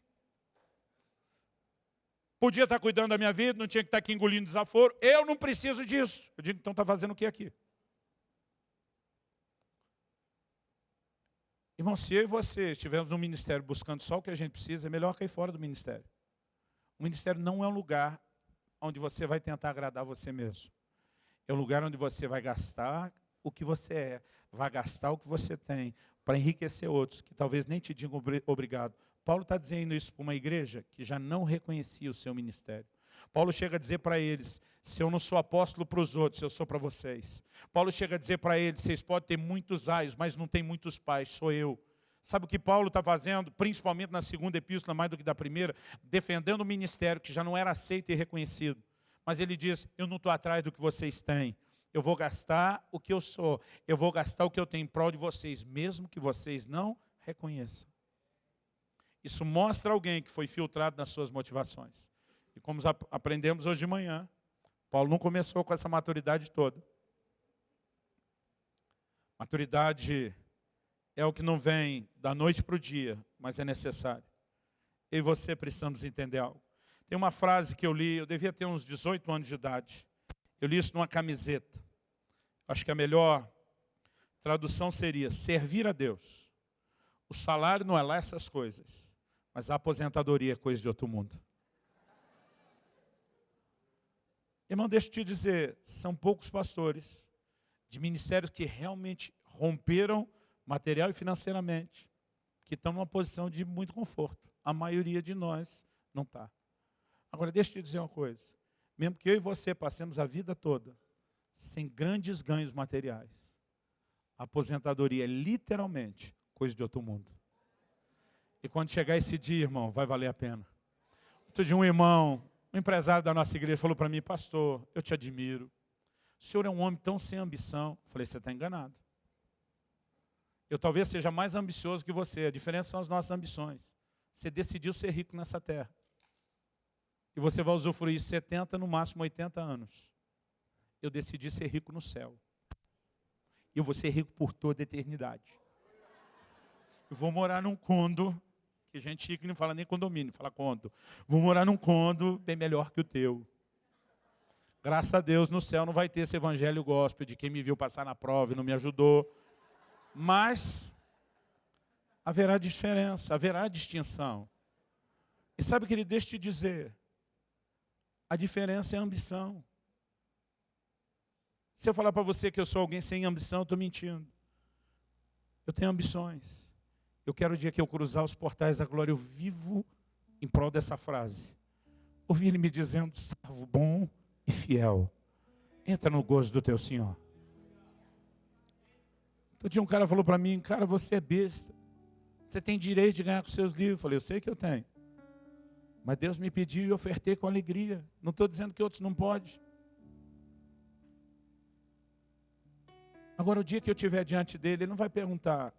Podia estar cuidando da minha vida, não tinha que estar aqui engolindo desaforo. Eu não preciso disso. Eu digo, então está fazendo o que aqui? Irmão, se eu e você estivermos no ministério buscando só o que a gente precisa, é melhor cair fora do ministério. O ministério não é um lugar onde você vai tentar agradar você mesmo. É um lugar onde você vai gastar o que você é, vai gastar o que você tem para enriquecer outros, que talvez nem te digam obrigado. Paulo está dizendo isso para uma igreja que já não reconhecia o seu ministério. Paulo chega a dizer para eles, se eu não sou apóstolo para os outros, eu sou para vocês. Paulo chega a dizer para eles, vocês podem ter muitos aios, mas não tem muitos pais, sou eu. Sabe o que Paulo está fazendo, principalmente na segunda epístola, mais do que da primeira? Defendendo o ministério que já não era aceito e reconhecido. Mas ele diz, eu não estou atrás do que vocês têm. Eu vou gastar o que eu sou. Eu vou gastar o que eu tenho em prol de vocês, mesmo que vocês não reconheçam. Isso mostra alguém que foi filtrado nas suas motivações. E como aprendemos hoje de manhã, Paulo não começou com essa maturidade toda. Maturidade é o que não vem da noite para o dia, mas é necessário. Eu e você precisamos entender algo. Tem uma frase que eu li, eu devia ter uns 18 anos de idade. Eu li isso numa camiseta. Acho que a melhor tradução seria servir a Deus. O salário não é lá essas coisas, mas a aposentadoria é coisa de outro mundo. Irmão, deixa eu te dizer, são poucos pastores de ministérios que realmente romperam material e financeiramente, que estão numa posição de muito conforto. A maioria de nós não está. Agora, deixa eu te dizer uma coisa. Mesmo que eu e você passemos a vida toda sem grandes ganhos materiais, a aposentadoria é literalmente coisa de outro mundo. E quando chegar esse dia, irmão, vai valer a pena. Outro dia um irmão, um empresário da nossa igreja falou para mim, pastor, eu te admiro. O senhor é um homem tão sem ambição. Eu falei, você está enganado. Eu talvez seja mais ambicioso que você. A diferença são as nossas ambições. Você decidiu ser rico nessa terra. E você vai usufruir 70, no máximo 80 anos. Eu decidi ser rico no céu. E eu vou ser rico por toda a eternidade. Eu vou morar num condo, que gente rica não fala nem condomínio, fala condo. Vou morar num condo bem melhor que o teu. Graças a Deus, no céu não vai ter esse evangelho gospel de quem me viu passar na prova e não me ajudou. Mas haverá diferença, haverá distinção. E sabe, querido, deixa eu te dizer, a diferença é a ambição. Se eu falar para você que eu sou alguém sem ambição, eu estou mentindo. Eu tenho ambições. Eu quero o dia que eu cruzar os portais da glória, eu vivo em prol dessa frase. Ouvi ele me dizendo, servo bom e fiel. Entra no gozo do teu Senhor. Outro dia um cara falou para mim, cara, você é besta. Você tem direito de ganhar com seus livros. Eu falei, eu sei que eu tenho. Mas Deus me pediu e ofertei com alegria. Não estou dizendo que outros não podem. Agora, o dia que eu estiver diante dele, ele não vai perguntar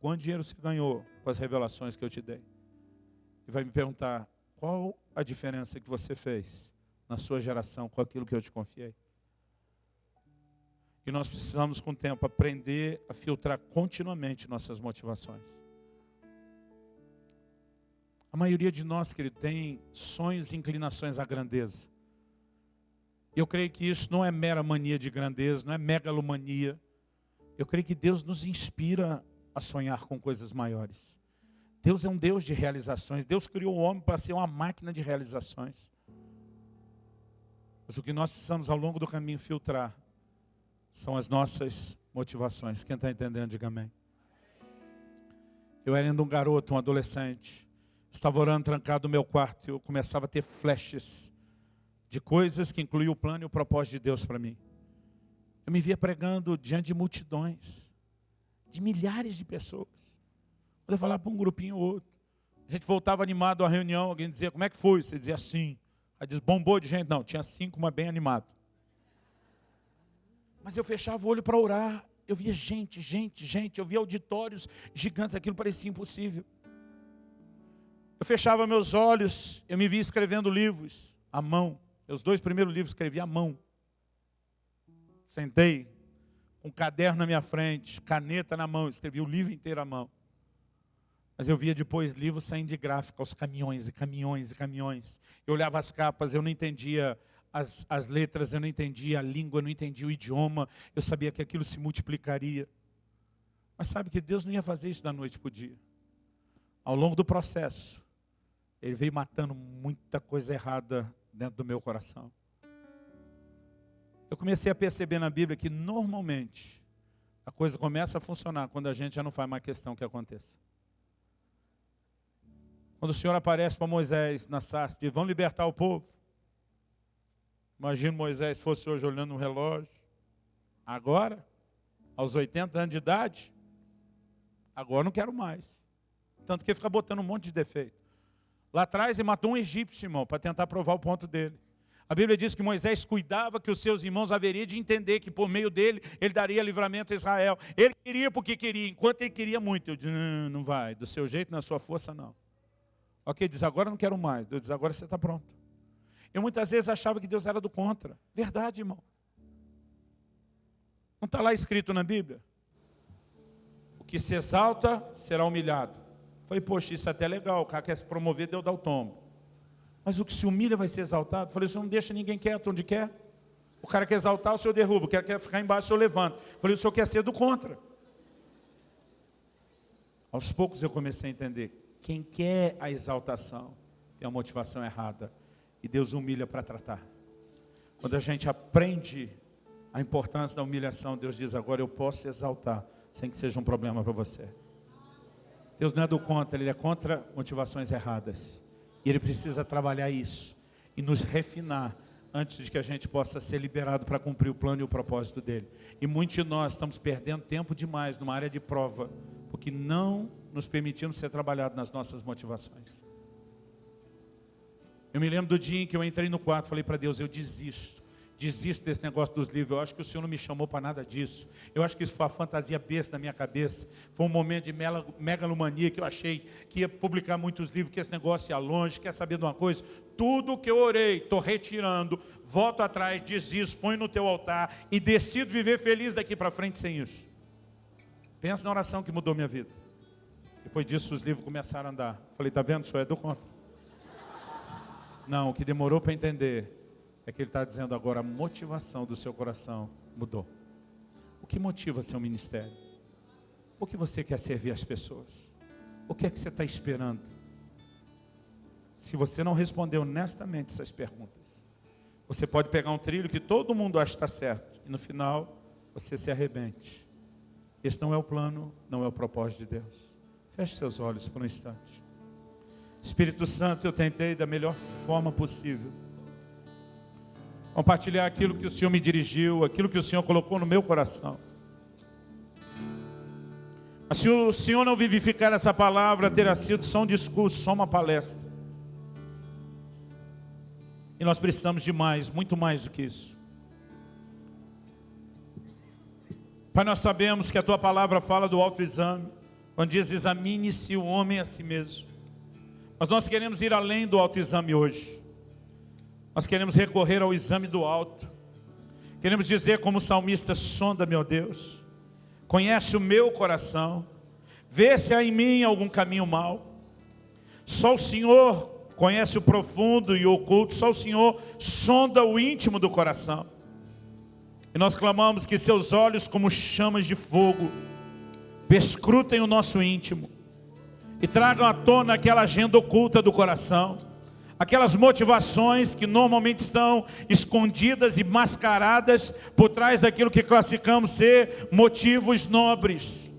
quanto dinheiro você ganhou com as revelações que eu te dei. Ele vai me perguntar qual a diferença que você fez na sua geração com aquilo que eu te confiei. E nós precisamos, com o tempo, aprender a filtrar continuamente nossas motivações. A maioria de nós, querido, tem sonhos e inclinações à grandeza. Eu creio que isso não é mera mania de grandeza, não é megalomania. Eu creio que Deus nos inspira a sonhar com coisas maiores. Deus é um Deus de realizações. Deus criou o homem para ser uma máquina de realizações. Mas o que nós precisamos ao longo do caminho filtrar são as nossas motivações. Quem está entendendo, diga amém. Eu era ainda um garoto, um adolescente. Estava orando trancado no meu quarto e eu começava a ter flashes de coisas que incluíam o plano e o propósito de Deus para mim. Eu me via pregando diante de multidões, de milhares de pessoas. Quando eu falava para um grupinho ou outro, a gente voltava animado à reunião, alguém dizia, como é que foi? Você dizia assim. Aí diz, bombou de gente? Não, tinha cinco, mas bem animado. Mas eu fechava o olho para orar. Eu via gente, gente, gente. Eu via auditórios gigantes. Aquilo parecia impossível. Eu fechava meus olhos. Eu me via escrevendo livros à mão. Meus dois primeiros livros escrevi à mão. Sentei com um caderno na minha frente, caneta na mão. Escrevi o livro inteiro à mão. Mas eu via depois livros saindo de gráfica, aos caminhões e caminhões e caminhões. Eu olhava as capas, eu não entendia as, as letras, eu não entendia a língua, eu não entendia o idioma, eu sabia que aquilo se multiplicaria. Mas sabe que Deus não ia fazer isso da noite para o dia. Ao longo do processo, Ele veio matando muita coisa errada dentro do meu coração. Eu comecei a perceber na Bíblia que normalmente a coisa começa a funcionar quando a gente já não faz mais questão que aconteça. Quando o Senhor aparece para Moisés na sarça, diz, vão libertar o povo. Imagina Moisés fosse hoje olhando no relógio. Agora, aos 80 anos de idade, agora não quero mais. Tanto que fica botando um monte de defeito. Lá atrás ele matou um egípcio, irmão, para tentar provar o ponto dele. A Bíblia diz que Moisés cuidava que os seus irmãos haveriam de entender que por meio dele, ele daria livramento a Israel. Ele queria porque queria, enquanto ele queria muito. Eu disse, não, não vai, do seu jeito, na sua força, não. Ok, diz, agora não quero mais. Deus diz, agora você está pronto. Eu muitas vezes achava que Deus era do contra. Verdade, irmão. Não está lá escrito na Bíblia? O que se exalta será humilhado. Falei, poxa, isso é até legal. O cara quer se promover, Deus dá o tombo. Mas o que se humilha vai ser exaltado? Falei, o senhor não deixa ninguém quieto onde quer. O cara quer exaltar, o senhor derruba. O cara quer ficar embaixo, o senhor levanta. Falei, o senhor quer ser do contra. Aos poucos eu comecei a entender. Quem quer a exaltação tem a motivação errada e Deus humilha para tratar. Quando a gente aprende a importância da humilhação, Deus diz, agora eu posso exaltar, sem que seja um problema para você. Deus não é do contra, Ele é contra motivações erradas. E Ele precisa trabalhar isso. e nos refinar antes de que a gente possa ser liberado para cumprir o plano e o propósito dele. E muitos de nós estamos perdendo tempo demais numa área de prova, porque não nos permitimos ser trabalhados nas nossas motivações. Eu me lembro do dia em que eu entrei no quarto, falei para Deus, eu desisto. Desisto desse negócio dos livros. Eu acho que o Senhor não me chamou para nada disso. Eu acho que isso foi uma fantasia besta na minha cabeça. Foi um momento de megalomania que eu achei que ia publicar muitos livros, que esse negócio ia longe. Quer saber de uma coisa? Tudo que eu orei, estou retirando, volto atrás, desisto, põe no teu altar e decido viver feliz daqui para frente sem isso. Pensa na oração que mudou minha vida. Depois disso, os livros começaram a andar. Falei, está vendo, senhor? É do conta. Não, o que demorou para entender é que ele está dizendo agora a motivação do seu coração mudou. O que motiva seu ministério? O que você quer servir as pessoas? O que é que você está esperando? Se você não respondeu honestamente essas perguntas, você pode pegar um trilho que todo mundo acha que está certo, e no final você se arrebente. Esse não é o plano, não é o propósito de Deus. Feche seus olhos por um instante. Espírito Santo, eu tentei da melhor forma possível compartilhar aquilo que o Senhor me dirigiu, aquilo que o Senhor colocou no meu coração. Mas se o Senhor não vivificar essa palavra, terá sido só um discurso, só uma palestra. E nós precisamos de mais, muito mais do que isso. Pai, nós sabemos que a Tua palavra fala do autoexame, quando diz examine-se o homem a si mesmo. Mas nós queremos ir além do autoexame hoje. Nós queremos recorrer ao exame do alto. Queremos dizer como o salmista, sonda, meu Deus. Conhece o meu coração. Vê se há em mim algum caminho mau. Só o Senhor conhece o profundo e o oculto. Só o Senhor sonda o íntimo do coração. E nós clamamos que seus olhos como chamas de fogo perscrutem o nosso íntimo e tragam à tona aquela agenda oculta do coração, aquelas motivações que normalmente estão escondidas e mascaradas por trás daquilo que classificamos ser motivos nobres.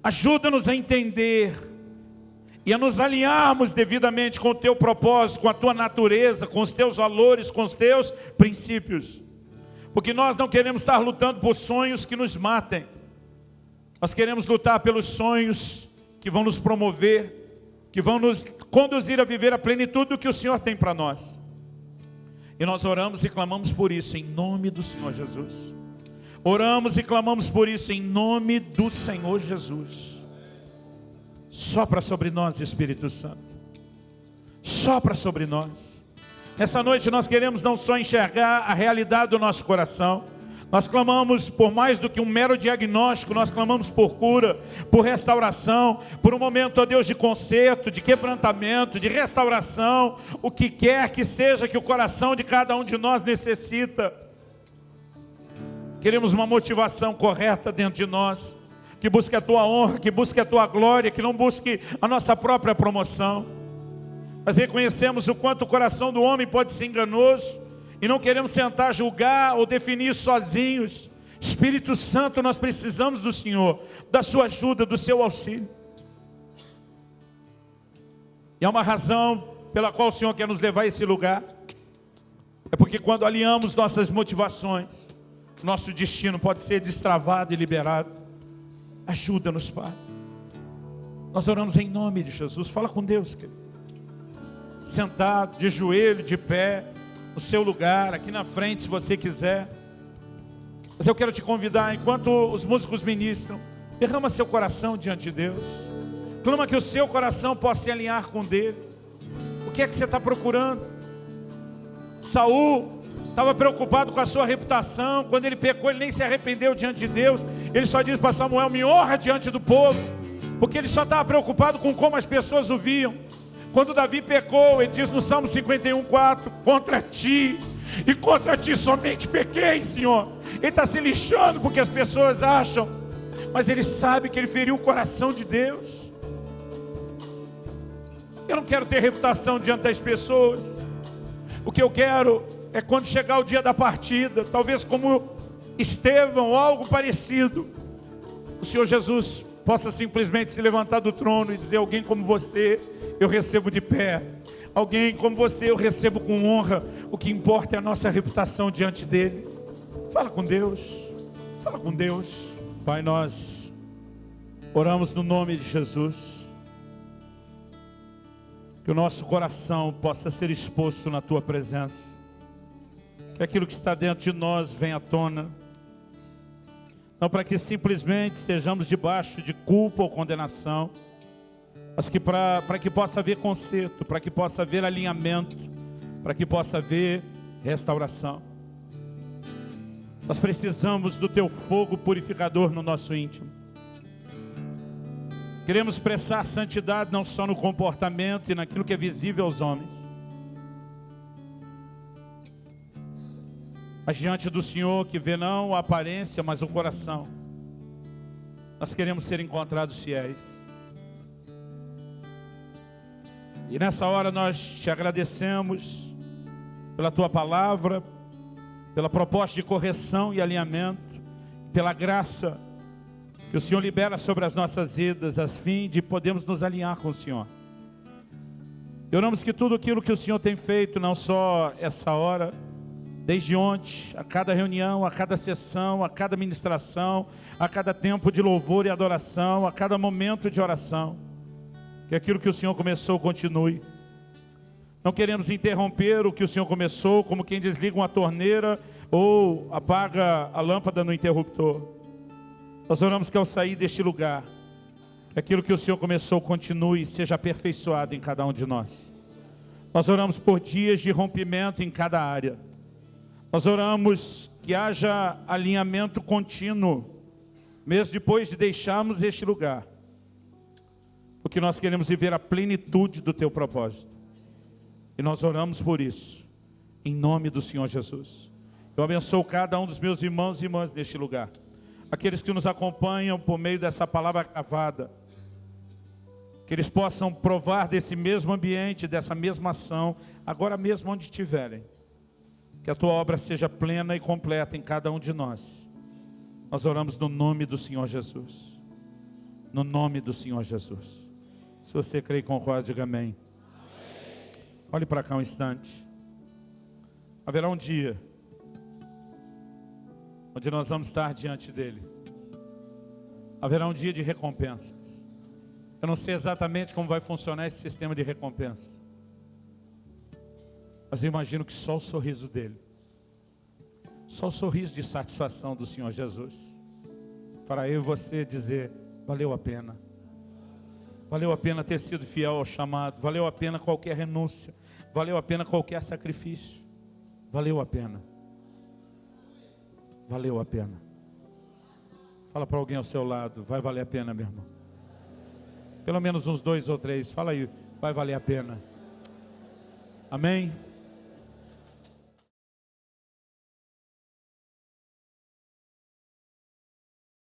Ajuda-nos a entender e a nos alinharmos devidamente com o teu propósito, com a tua natureza, com os teus valores, com os teus princípios. Porque nós não queremos estar lutando por sonhos que nos matem. Nós queremos lutar pelos sonhos que vão nos promover, que vão nos conduzir a viver a plenitude do que o Senhor tem para nós. E nós oramos e clamamos por isso em nome do Senhor Jesus. Oramos e clamamos por isso em nome do Senhor Jesus. Sopra sobre nós, Espírito Santo. Sopra sobre nós. Essa noite nós queremos não só enxergar a realidade do nosso coração, nós clamamos por mais do que um mero diagnóstico, nós clamamos por cura, por restauração, por um momento, ó Deus, de conserto, de quebrantamento, de restauração, o que quer que seja que o coração de cada um de nós necessita. Queremos uma motivação correta dentro de nós, que busque a tua honra, que busque a tua glória, que não busque a nossa própria promoção. Mas reconhecemos o quanto o coração do homem pode ser enganoso, e não queremos sentar, julgar ou definir sozinhos. Espírito Santo, nós precisamos do Senhor, da sua ajuda, do seu auxílio. E há uma razão pela qual o Senhor quer nos levar a esse lugar. É porque quando alinhamos nossas motivações, nosso destino pode ser destravado e liberado. Ajuda-nos, Pai. Nós oramos em nome de Jesus. Fala com Deus, querido. Sentado, de joelho, de pé no seu lugar, aqui na frente, se você quiser. Mas eu quero te convidar, enquanto os músicos ministram, derrama seu coração diante de Deus. Clama que o seu coração possa se alinhar com dele. O que é que você está procurando? Saul estava preocupado com a sua reputação. Quando ele pecou, ele nem se arrependeu diante de Deus. Ele só disse para Samuel: Me honra diante do povo. Porque ele só estava preocupado com como as pessoas o viam. Quando Davi pecou, ele diz no Salmo 51, 4: Contra ti, e contra ti somente pequei, Senhor. Ele está se lixando porque as pessoas acham, mas ele sabe que ele feriu o coração de Deus. Eu não quero ter reputação diante das pessoas. O que eu quero é quando chegar o dia da partida, talvez como Estevão ou algo parecido, o Senhor Jesus possa simplesmente se levantar do trono e dizer: Alguém como você eu recebo de pé. Alguém como você eu recebo com honra. O que importa é a nossa reputação diante dele. Fala com Deus. Fala com Deus. Pai, nós oramos no nome de Jesus. Que o nosso coração possa ser exposto na tua presença. Que aquilo que está dentro de nós venha à tona. Não para que simplesmente estejamos debaixo de culpa ou condenação mas que para que possa haver conserto, para que possa haver alinhamento, para que possa haver restauração. Nós precisamos do teu fogo purificador no nosso íntimo. Queremos expressar santidade não só no comportamento e naquilo que é visível aos homens, mas diante do Senhor que vê não a aparência, mas o coração. Nós queremos ser encontrados fiéis. E nessa hora nós te agradecemos pela tua palavra, pela proposta de correção e alinhamento, pela graça que o Senhor libera sobre as nossas vidas, a fim de podermos nos alinhar com o Senhor. Oramos que tudo aquilo que o Senhor tem feito, não só essa hora, desde ontem, a cada reunião, a cada sessão, a cada ministração, a cada tempo de louvor e adoração, a cada momento de oração, que aquilo que o Senhor começou continue. Não queremos interromper o que o Senhor começou, como quem desliga uma torneira ou apaga a lâmpada no interruptor. Nós oramos que ao sair deste lugar, que aquilo que o Senhor começou continue e seja aperfeiçoado em cada um de nós. Nós oramos por dias de rompimento em cada área. Nós oramos que haja alinhamento contínuo, mesmo depois de deixarmos este lugar porque nós queremos viver a plenitude do teu propósito. E nós oramos por isso, em nome do Senhor Jesus. Eu abençoo cada um dos meus irmãos e irmãs neste lugar. Aqueles que nos acompanham por meio dessa palavra gravada. Que eles possam provar desse mesmo ambiente, dessa mesma ação, agora mesmo onde estiverem. Que a tua obra seja plena e completa em cada um de nós. Nós oramos no nome do Senhor Jesus. No nome do Senhor Jesus. Se você crê e concorda, diga amém. amém. Olhe para cá um instante. Haverá um dia onde nós vamos estar diante dele. Haverá um dia de recompensas. Eu não sei exatamente como vai funcionar esse sistema de recompensa. Mas eu imagino que só o sorriso dele, só o sorriso de satisfação do Senhor Jesus, fará eu e você dizer, valeu a pena. Valeu a pena ter sido fiel ao chamado. Valeu a pena qualquer renúncia. Valeu a pena qualquer sacrifício. Valeu a pena. Valeu a pena. Fala para alguém ao seu lado. Vai valer a pena, meu irmão. Pelo menos uns dois ou três. Fala aí. Vai valer a pena. Amém?